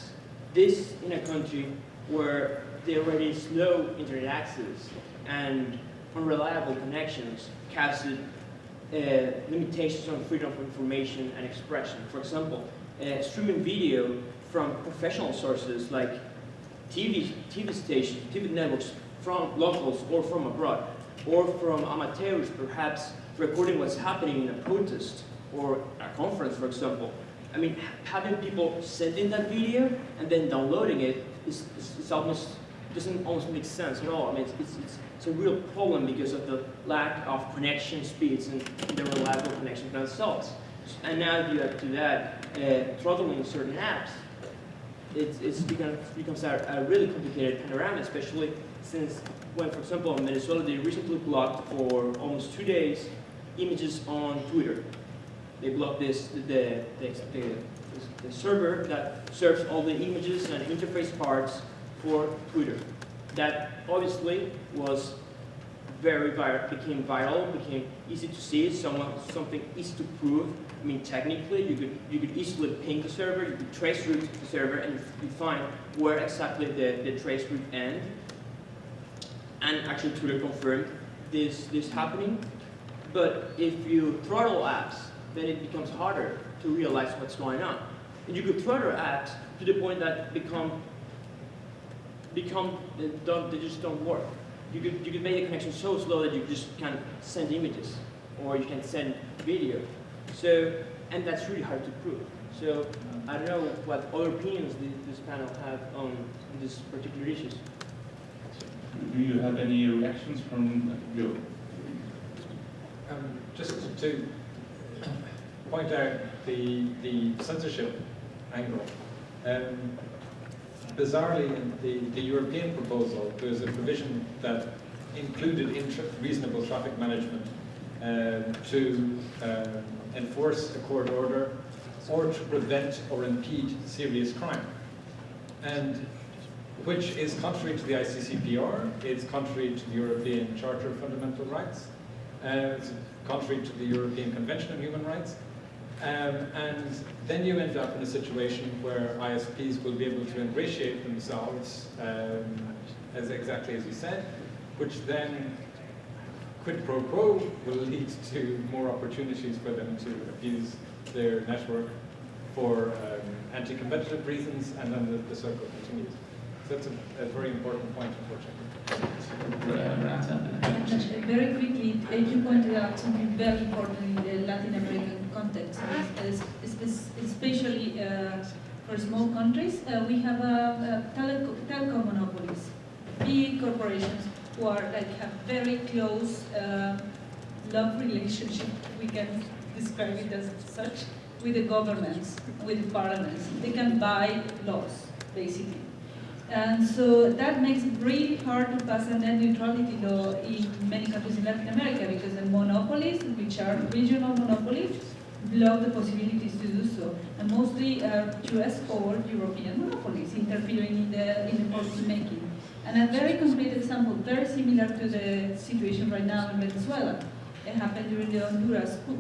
This in a country where there already slow internet access and unreliable connections casted uh, limitations on freedom of information and expression. For example, uh, streaming video from professional sources like TV, TV stations, TV networks from locals or from abroad, or from amateurs perhaps recording what's happening in a protest or a conference, for example. I mean, having people sending that video and then downloading it is, is, is almost doesn't almost make sense at all. I mean, it's, it's, it's, it's, a real problem because of the lack of connection speeds and the reliable connection themselves. And now you add to that uh, throttling certain apps, it's, it's become, becomes a, a really complicated panorama, especially since when, for example, in Venezuela, they recently blocked for almost two days images on Twitter. They blocked this, the, the, the, the server that serves all the images and interface parts for Twitter. That obviously was very viral, became viral, became easy to see, someone, something easy to prove. I mean, technically, you could, you could easily ping the server, you could trace route to the server, and you find where exactly the, the trace route end. And actually, Twitter confirmed this, this happening. But if you throttle apps, then it becomes harder to realize what's going on. And you could throttle apps to the point that become become they, don't, they just don't work. You could you could make the connection so slow that you just can't send images or you can send video. So and that's really hard to prove. So I don't know what other opinions this, this panel have on these particular issues. Do you have any reactions from you? Um, just to point out the, the censorship angle. Um, bizarrely, in the, the European proposal, there's a provision that included reasonable traffic management to uh, enforce a court order or to prevent or impede serious crime. And which is contrary to the ICCPR, it's contrary to the European Charter of Fundamental Rights, uh, contrary to the European Convention on Human Rights, um, and then you end up in a situation where ISPs will be able to ingratiate themselves, um, as exactly as you said, which then, quid pro quo, will lead to more opportunities for them to abuse their network for um, anti-competitive reasons, and then the, the circle continues. So that's a, a very important point, unfortunately. Very quickly, you pointed out something very important in the Latin American context, especially uh, for small countries. Uh, we have a, teleco telecom monopolies, big corporations who are like have very close uh, love relationship. We can describe it as such with the governments, with parliaments. They can buy laws, basically. And so that makes it really hard to pass a net neutrality law in many countries in Latin America because the monopolies, which are regional monopolies, block the possibilities to do so. And mostly are US or European monopolies interfering in the, in the policy making. And a very concrete example, very similar to the situation right now in Venezuela. It happened during the Honduras coup.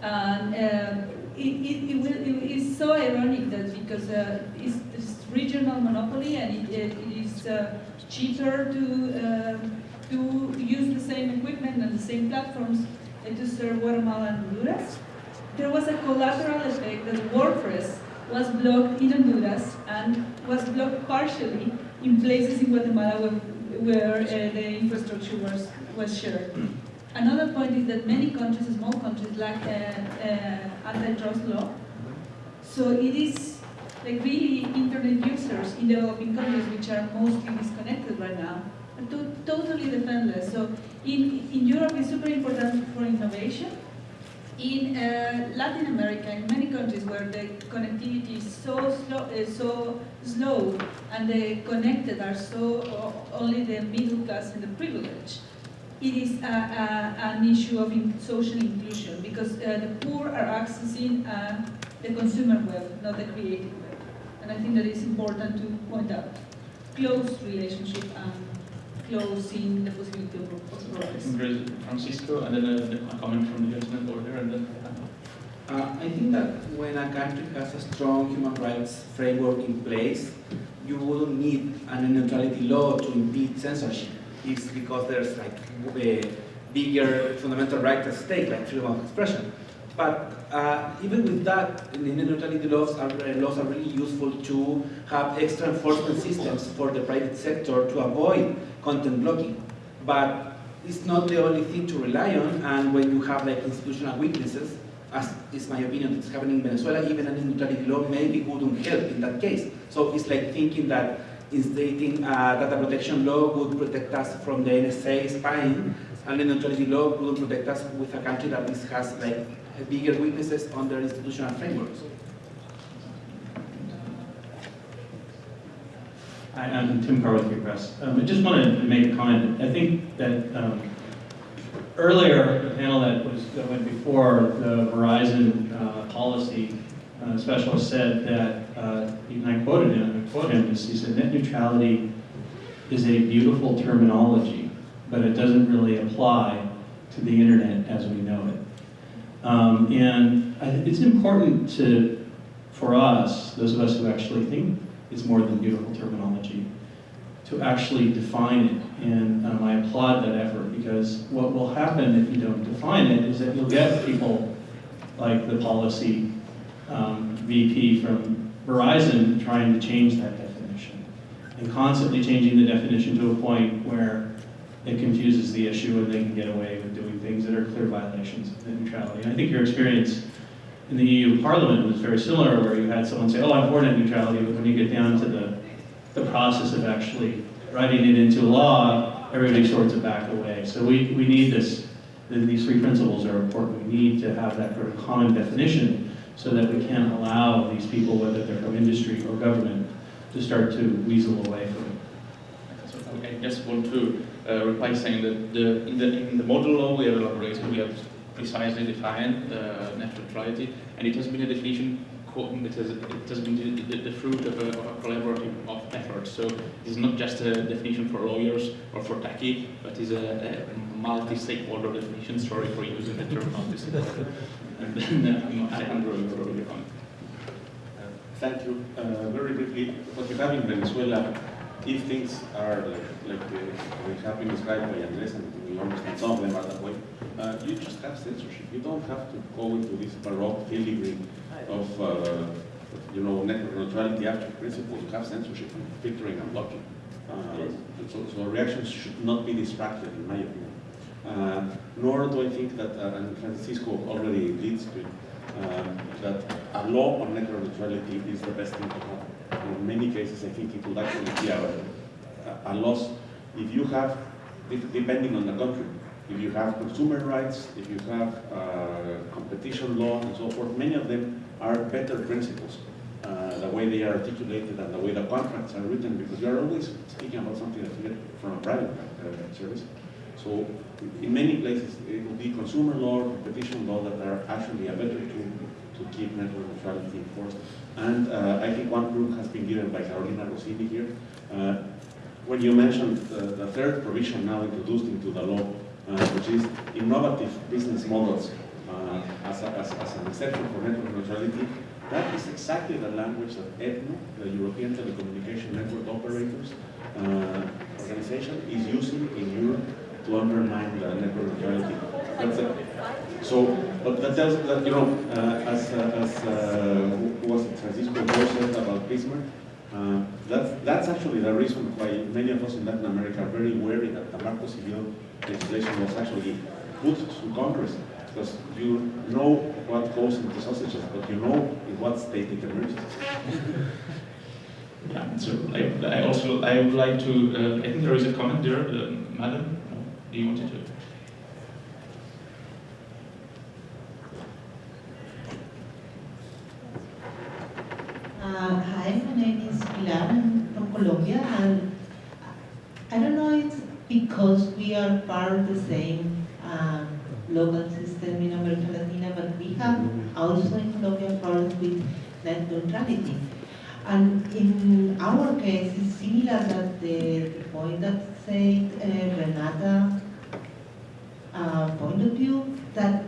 And uh, it, it, it, will, it is so ironic that because uh, it's, it's regional monopoly and it, is uh, cheaper to, uh, to use the same equipment and the same platforms to serve Guatemala and Honduras. There was a collateral effect that WordPress was blocked in Honduras and was blocked partially in places in Guatemala where, where uh, the infrastructure was, was shared. Another point is that many countries, small countries, lack uh, uh, antitrust law. So it is like really internet users in developing countries which are mostly disconnected right now, are to, totally defenseless. So in, in Europe it's super important for innovation. In uh, Latin America, in many countries where the connectivity is so slow, uh, so slow and the connected are so uh, only the middle class and the privileged, it is a, a, an issue of in social inclusion because uh, the poor are accessing uh, the consumer web, not the creative web. And I think that it's important to point out close relationship and closing the possibility of, of progress. Francisco, and then a, a comment from the gentleman over there, and then. Uh, I think that when a country has a strong human rights framework in place, you wouldn't need a neutrality law to impede censorship. It's because there's like a bigger fundamental right at stake, like freedom of expression. But uh, even with that, the neutrality laws are, uh, laws are really useful to have extra enforcement systems for the private sector to avoid content blocking. But it's not the only thing to rely on, and when you have like institutional weaknesses, as is my opinion, it's happening in Venezuela, even a neutrality law maybe wouldn't help in that case. So it's like thinking that instating a data protection law would protect us from the NSA spying, and the neutrality law would protect us with a country that has like bigger weaknesses on their institutional frameworks. I'm Tim Karr with Free Press. Um, I just wanted to make a comment. I think that um, earlier, the panel that was that went before the Verizon uh, policy uh, specialist said that, uh, and I quoted him, I quoted him, he said, net neutrality is a beautiful terminology, but it doesn't really apply to the internet as we know it. Um, and I, it's important to, for us, those of us who actually think it's more than beautiful terminology, to actually define it. And um, I applaud that effort because what will happen if you don't define it is that you'll get people like the policy um, VP from Verizon trying to change that definition and constantly changing the definition to a point where it confuses the issue and they can get away with doing things that are clear violations of neutrality. And I think your experience in the EU Parliament was very similar, where you had someone say, oh, I'm for net neutrality, but when you get down to the, the process of actually writing it into law, everybody sorts it back away. So we, we need this, these three principles are important. We need to have that sort of common definition so that we can allow these people, whether they're from industry or government, to start to weasel away from it. I just want to uh, reply saying that the, in, the, in the model law we have elaborated, we have precisely defined uh, net neutrality, and it has been a definition it has, it has been the, the, the fruit of a, of a, collaborative of effort. So it's not just a definition for lawyers or for techie, but it's a, a multi-stakeholder definition. Sorry for using the term multi-stakeholder. and then uh, Alejandro, your comment. Thank you. Uh, very briefly, what we have in Venezuela, if things are like, like uh, they have been described by Andres, and we understand some of them are that way, uh, you just have censorship. You don't have to go into this baroque filigree of uh, you know network neutrality after principles. You have censorship, and filtering, and blocking. Uh, so, so, reactions should not be distracted, in my opinion. Uh, nor do I think that, uh, and Francisco already leads to it, uh, that a law on network neutrality is the best thing to have. In many cases, I think it would actually be a, a loss if you have, depending on the country, if you have consumer rights, if you have uh, competition law and so forth, many of them are better principles uh, the way they are articulated and the way the contracts are written, because you are always speaking about something that you get from a private uh, service. So in many places, it will be consumer law, competition law that are actually a better tool to keep network neutrality enforced. And uh, I think one group has been given by Carolina Rossini here. Uh, when you mentioned the, the third provision now introduced into the law, which is innovative business models uh, as, a, as, as an exception for network neutrality, that is exactly the language that ETNO, the European Telecommunication Network Operators uh, organization, is using in Europe to undermine the network neutrality. That's it. So, but that tells that, you know, uh, as, uh, as uh, who was it, Francisco said about Bismarck, uh, that's, that's actually the reason why many of us in Latin America are very wary that the Marco Civil legislation was actually put to Congress because you know what goes into sausages, but you know in what state it emerges. Yeah, so I, I also, I would like to, uh, I think there is a comment there, uh, madam, no, do you want to? Uh, hi, my I'm from Colombia, and I don't know it's because we are part of the same um, local system in America Latina, but we have also in Colombia problems with net neutrality. And in our case, it's similar that the, the point that said uh, Renata uh, point of view, that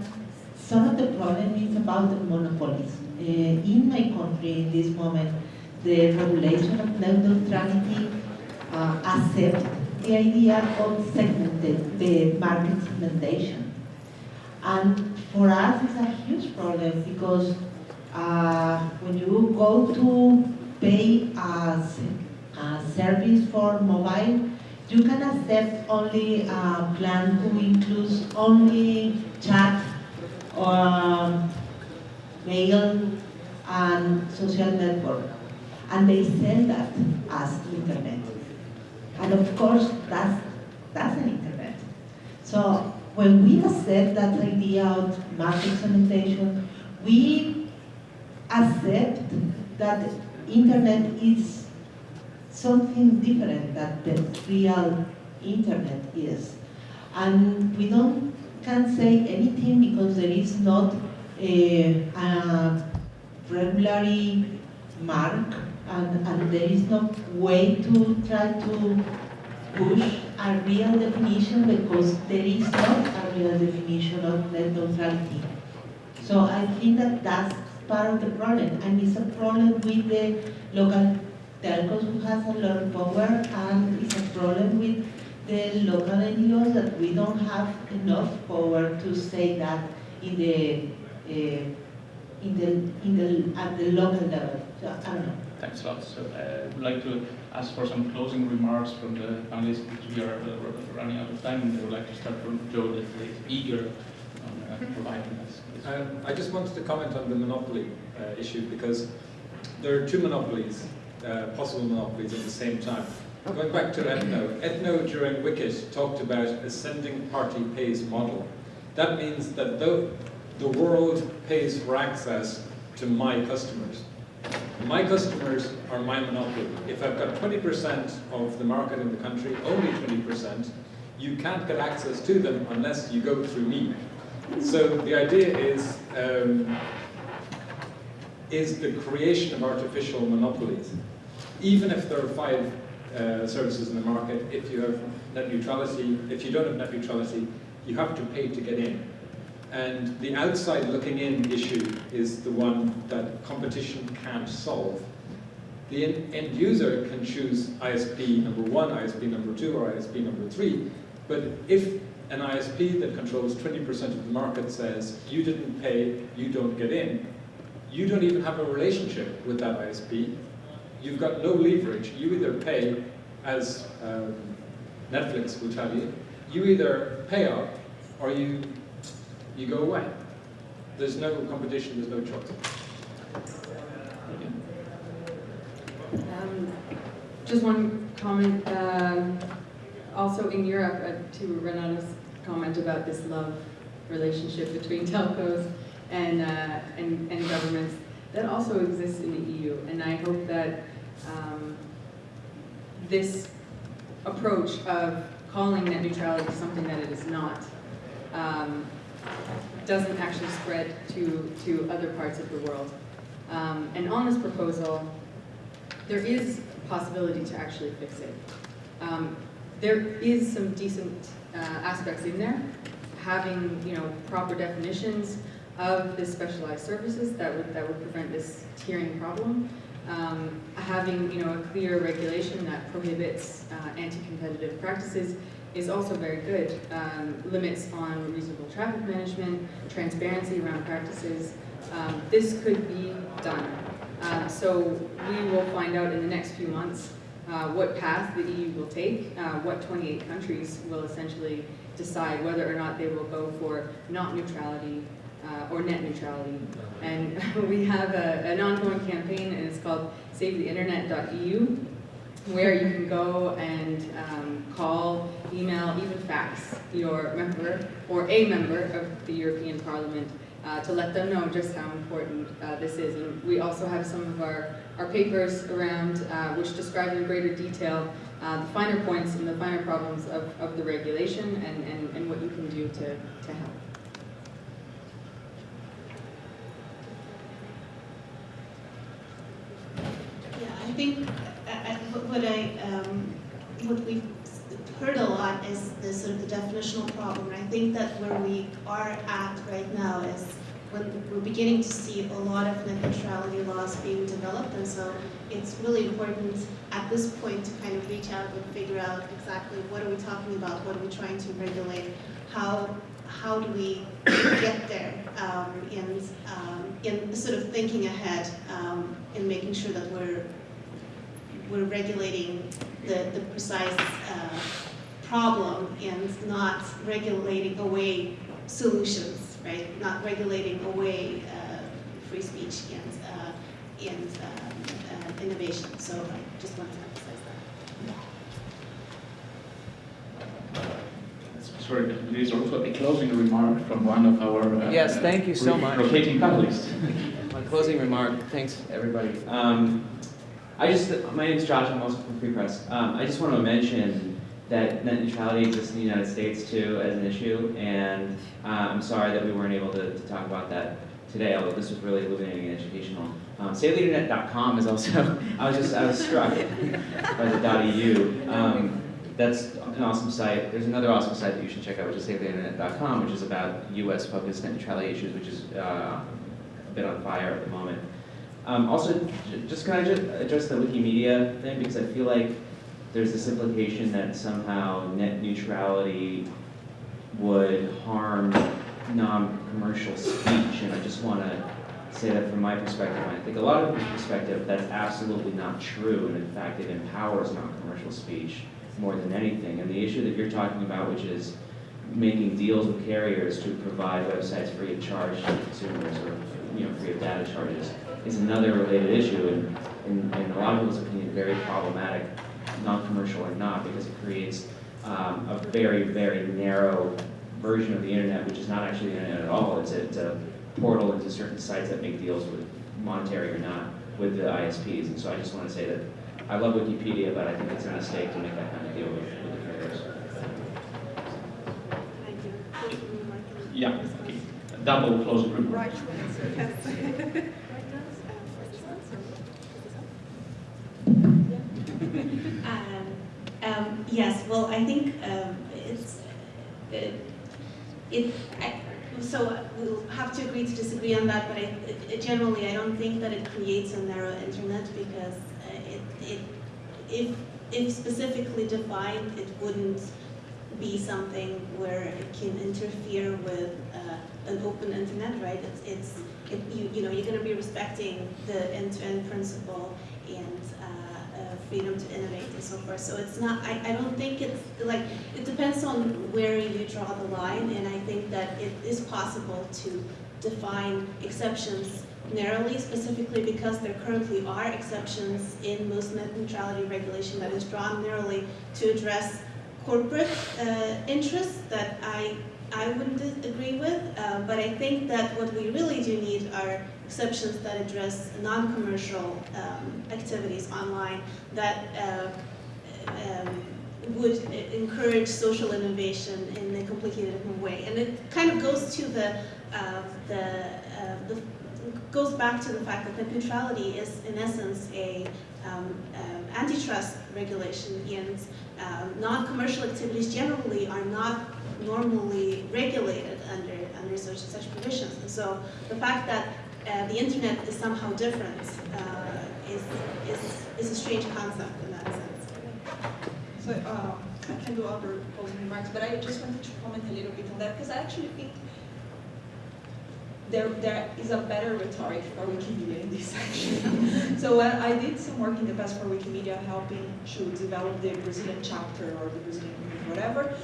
some of the problem is about the monopolies. Uh, in my country, in this moment, the regulation of net neutrality uh, accept the idea of segmented, the market segmentation. And for us, it's a huge problem because uh, when you go to pay a, a service for mobile, you can accept only a plan who includes only chat or mail and social network. And they sell that as internet. And of course, that's, that's an internet. So when we accept that idea of market segmentation, we accept that internet is something different that the real internet is. And we don't can say anything because there is not a, a regularly mark and, and there is no way to try to push a real definition because there is not a real definition of net neutrality. So I think that that's part of the problem and it's a problem with the local telcos who has a lot of power and it's a problem with the local NGOs that we don't have enough power to say that in the uh, in the in the at the local level. So I don't know. Thanks a lot. So uh, I would like to ask for some closing remarks from the panelists because we are uh, running out of time and I would like to start from Joe that is eager on uh, providing us. Um, I just wanted to comment on the monopoly uh, issue because there are two monopolies, uh, possible monopolies at the same time. Going back to ETNO, ETNO during WCIT talked about a sending party pays model. That means that the, the world pays for access to my customers. My customers are my monopoly. If I've got 20% of the market in the country, only 20%, you can't get access to them unless you go through me. So the idea is, um, is the creation of artificial monopolies. Even if there are five uh, services in the market, if you have net neutrality, if you don't have net neutrality, you have to pay to get in. And the outside looking in issue is the one that competition can't solve. The end user can choose ISP number one, ISP number two, or ISP number three. But if an ISP that controls 20% of the market says, you didn't pay, you don't get in, you don't even have a relationship with that ISP. You've got no leverage. You either pay, as um, Netflix will tell you, you either pay up or you, you go away. There's no competition, there's no choice. Um, just one comment. Um, also in Europe, uh, to Renata's comment about this love relationship between telcos and, uh, and, and governments, that also exists in the EU. And I hope that um, this approach of calling net neutrality something that it is not um, doesn't actually spread to, to other parts of the world. Um, and on this proposal, there is a possibility to actually fix it. Um, there is some decent uh, aspects in there, having you know proper definitions of the specialized services that would that would prevent this tiering problem. Um, having you know a clear regulation that prohibits uh, anti-competitive practices is also very good. Um, limits on reasonable traffic management, transparency around practices. Um, this could be done. Uh, so we will find out in the next few months uh, what path the EU will take, uh, what 28 countries will essentially decide whether or not they will go for not neutrality uh, or net neutrality. And we have a, an ongoing campaign and it's called SaveTheInternet.eu where you can go and um, call, email, even fax your member or a member of the European Parliament uh, to let them know just how important uh, this is. And we also have some of our, our papers around uh, which describe in greater detail uh, the finer points and the finer problems of, of the regulation and, and, and what you can do to, to help. I think what I, um, what we've heard a lot is the sort of the definitional problem. I think that where we are at right now is when we're beginning to see a lot of net neutrality laws being developed. And so it's really important at this point to kind of reach out and figure out exactly what are we talking about, what are we trying to regulate, how, how do we get there, um, and um, in sort of thinking ahead um, making sure that we're we're regulating the, the precise uh, problem and not regulating away solutions, right? Not regulating away uh, free speech and, uh, and um, uh, innovation. So I just wanted to emphasize that. Sorry, but there is also a closing remark from one of our uh, Yes, thank you so much. rotating panelists. My closing remark, thanks everybody. Um, I just, my name is Josh, I'm also from Free Press. Um, I just want to mention that net neutrality exists in the United States too as an issue, and uh, I'm sorry that we weren't able to, to talk about that today, although this was really illuminating and educational. Um, SaveTheInternet.com is also, I was just, I was struck by the .eu. Um, that's an awesome site. There's another awesome site that you should check out, which is SaveTheInternet.com, which is about US-focused net neutrality issues, which is uh, a bit on fire at the moment. Um, also, just can I just address the Wikimedia thing because I feel like there's this implication that somehow net neutrality would harm non-commercial speech, and I just want to say that from my perspective, and I think a lot of people's perspective, that's absolutely not true, and in fact, it empowers non-commercial speech more than anything. And the issue that you're talking about, which is making deals with carriers to provide websites free of charge to consumers or you know free of data charges is another related issue and in, in a lot of people's opinion very problematic, non-commercial or not, because it creates um, a very, very narrow version of the internet, which is not actually the internet at all. It's a, it's a portal into certain sites that make deals with monetary or not with the ISPs. And so I just want to say that I love Wikipedia, but I think it's a mistake to make that kind of deal with, with the carriers. Thank you. Yeah, okay. Double closing remark. Um, um, yes, well, I think um, it's, it, it I, so we'll have to agree to disagree on that, but I, it, generally, I don't think that it creates a narrow internet because uh, it, it, if, if specifically defined, it wouldn't be something where it can interfere with uh, an open internet, right? It's, it's it, you, you know, you're going to be respecting the end-to-end principle uh, uh, freedom to innovate and so forth. So it's not, I, I don't think it's, like, it depends on where you draw the line, and I think that it is possible to define exceptions narrowly, specifically because there currently are exceptions in most net neutrality regulation that is drawn narrowly to address corporate uh, interests that I I wouldn't agree with, uh, but I think that what we really do need are exceptions that address non-commercial um, activities online that uh, um, would encourage social innovation in a completely different way. And it kind of goes to the, uh, the, uh, the goes back to the fact that net neutrality is in essence a um, um, antitrust regulation and um, non-commercial activities generally are not normally regulated under, under such, such provisions. And so the fact that uh, the internet is somehow different uh, is, is, is a strange concept in that sense. So uh, I can do other closing remarks, but I just wanted to comment a little bit on that because I actually think there, there is a better rhetoric for Wikimedia in this section. so uh, I did some work in the past for Wikimedia helping to develop the Brazilian chapter or the Brazilian whatever.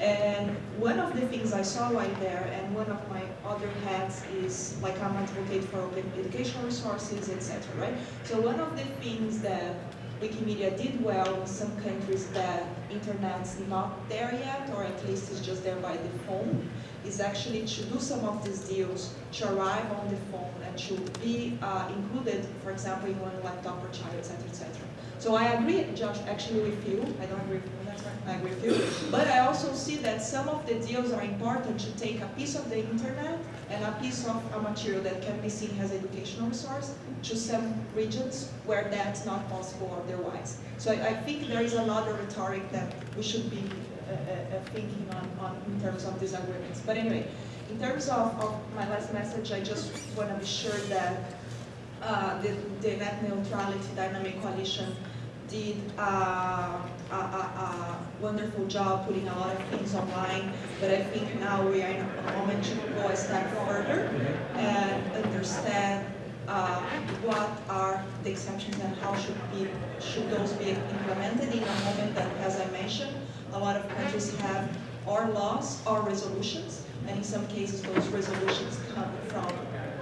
And one of the things I saw right there, and one of my other hats is like I'm advocate for open educational resources, etc. Right? So one of the things that Wikimedia did well in some countries that internet's not there yet, or at least is just there by the phone, is actually to do some of these deals to arrive on the phone and to be uh, included, for example, in one laptop per child, etc., etc. So I agree, Josh, actually with you. I don't agree with agree with you. But I also see that some of the deals are important to take a piece of the internet and a piece of a material that can be seen as educational resource to some regions where that's not possible otherwise. So I, I think there is a lot of rhetoric that we should be uh, uh, uh, thinking on, on in terms of these agreements. But anyway, in terms of, of my last message, I just want to be sure that uh, the, the net neutrality dynamic coalition did uh, a, a, a, wonderful job putting a lot of things online, but I think now we are in a moment to go a step further and understand uh, what are the exceptions and how should be should those be implemented in a moment that, as I mentioned, a lot of countries have or laws or resolutions, and in some cases those resolutions come from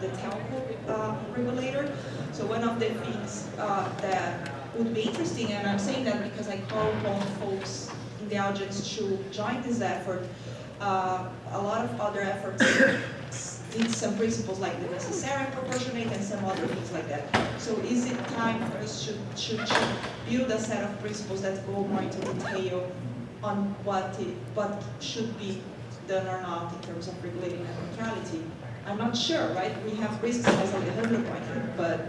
the telco uh, regulator. So one of the things uh, that would be interesting, and I'm saying that because I call upon folks in the audience to join this effort, uh, a lot of other efforts need some principles like the necessary proportionate and some other things like that. So is it time for us to, to, to build a set of principles that go more into detail on what, it, what should be done or not in terms of regulating net neutrality. I'm not sure, right? We have risks as Alejandro pointed, but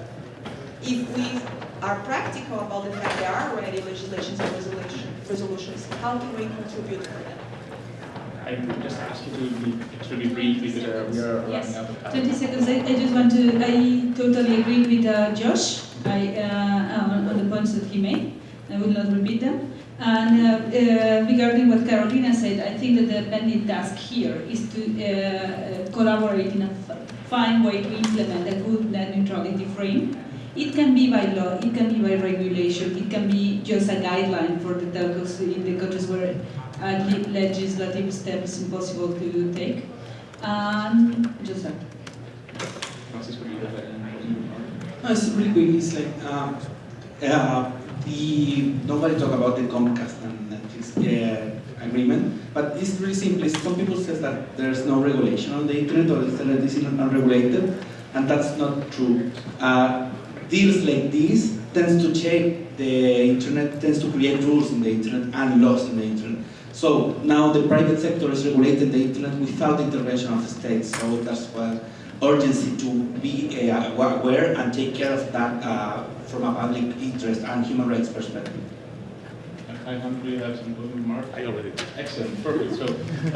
if we are practical about the fact there are already legislations and resolution, resolutions, how can we contribute for them? I would just ask you to be extremely brief because uh, we are yes. running out of time. 20 seconds. I, I, just want to, I totally agree with uh, Josh I, uh, on, on the points that he made. I will not repeat them. And uh, uh, regarding what Carolina said, I think that the pending task here is to uh, collaborate in a fine way to implement a good net neutrality frame. It can be by law, it can be by regulation, it can be just a guideline for the telcos in the countries where a legislative step is impossible to take. And just that. Francisco, a no, it's really quick. It's like um, uh, the nobody talk about the Comcast and Netflix uh, agreement, but it's really simple. Some people say that there's no regulation on the internet or the internet is unregulated, and that's not true. Uh, deals like this tends to shape the internet, tends to create rules in the internet and laws in the internet. So now the private sector is regulating the internet without the intervention of the state. So that's why urgency to be uh, aware and take care of that uh, from a public interest and human rights perspective. I do you have some closing remarks? I already did. Excellent, perfect. So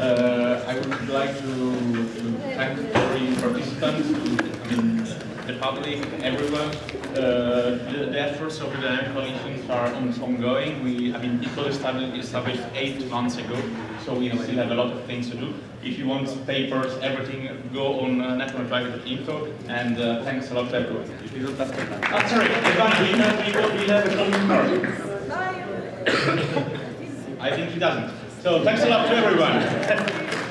uh, I would like to, to thank every participant, I mean, the public, everyone. Uh, the, the, efforts of the dynamic coalitions are ongoing. We, I mean, people established, established eight months ago, so we still have a lot of things to do. If you want papers, everything, go on uh, networkprivate.info, and uh, thanks a lot to everyone. Oh, sorry, Ivan, we have, we have, we have a closing remark. I think he doesn't. So thanks a lot to everyone.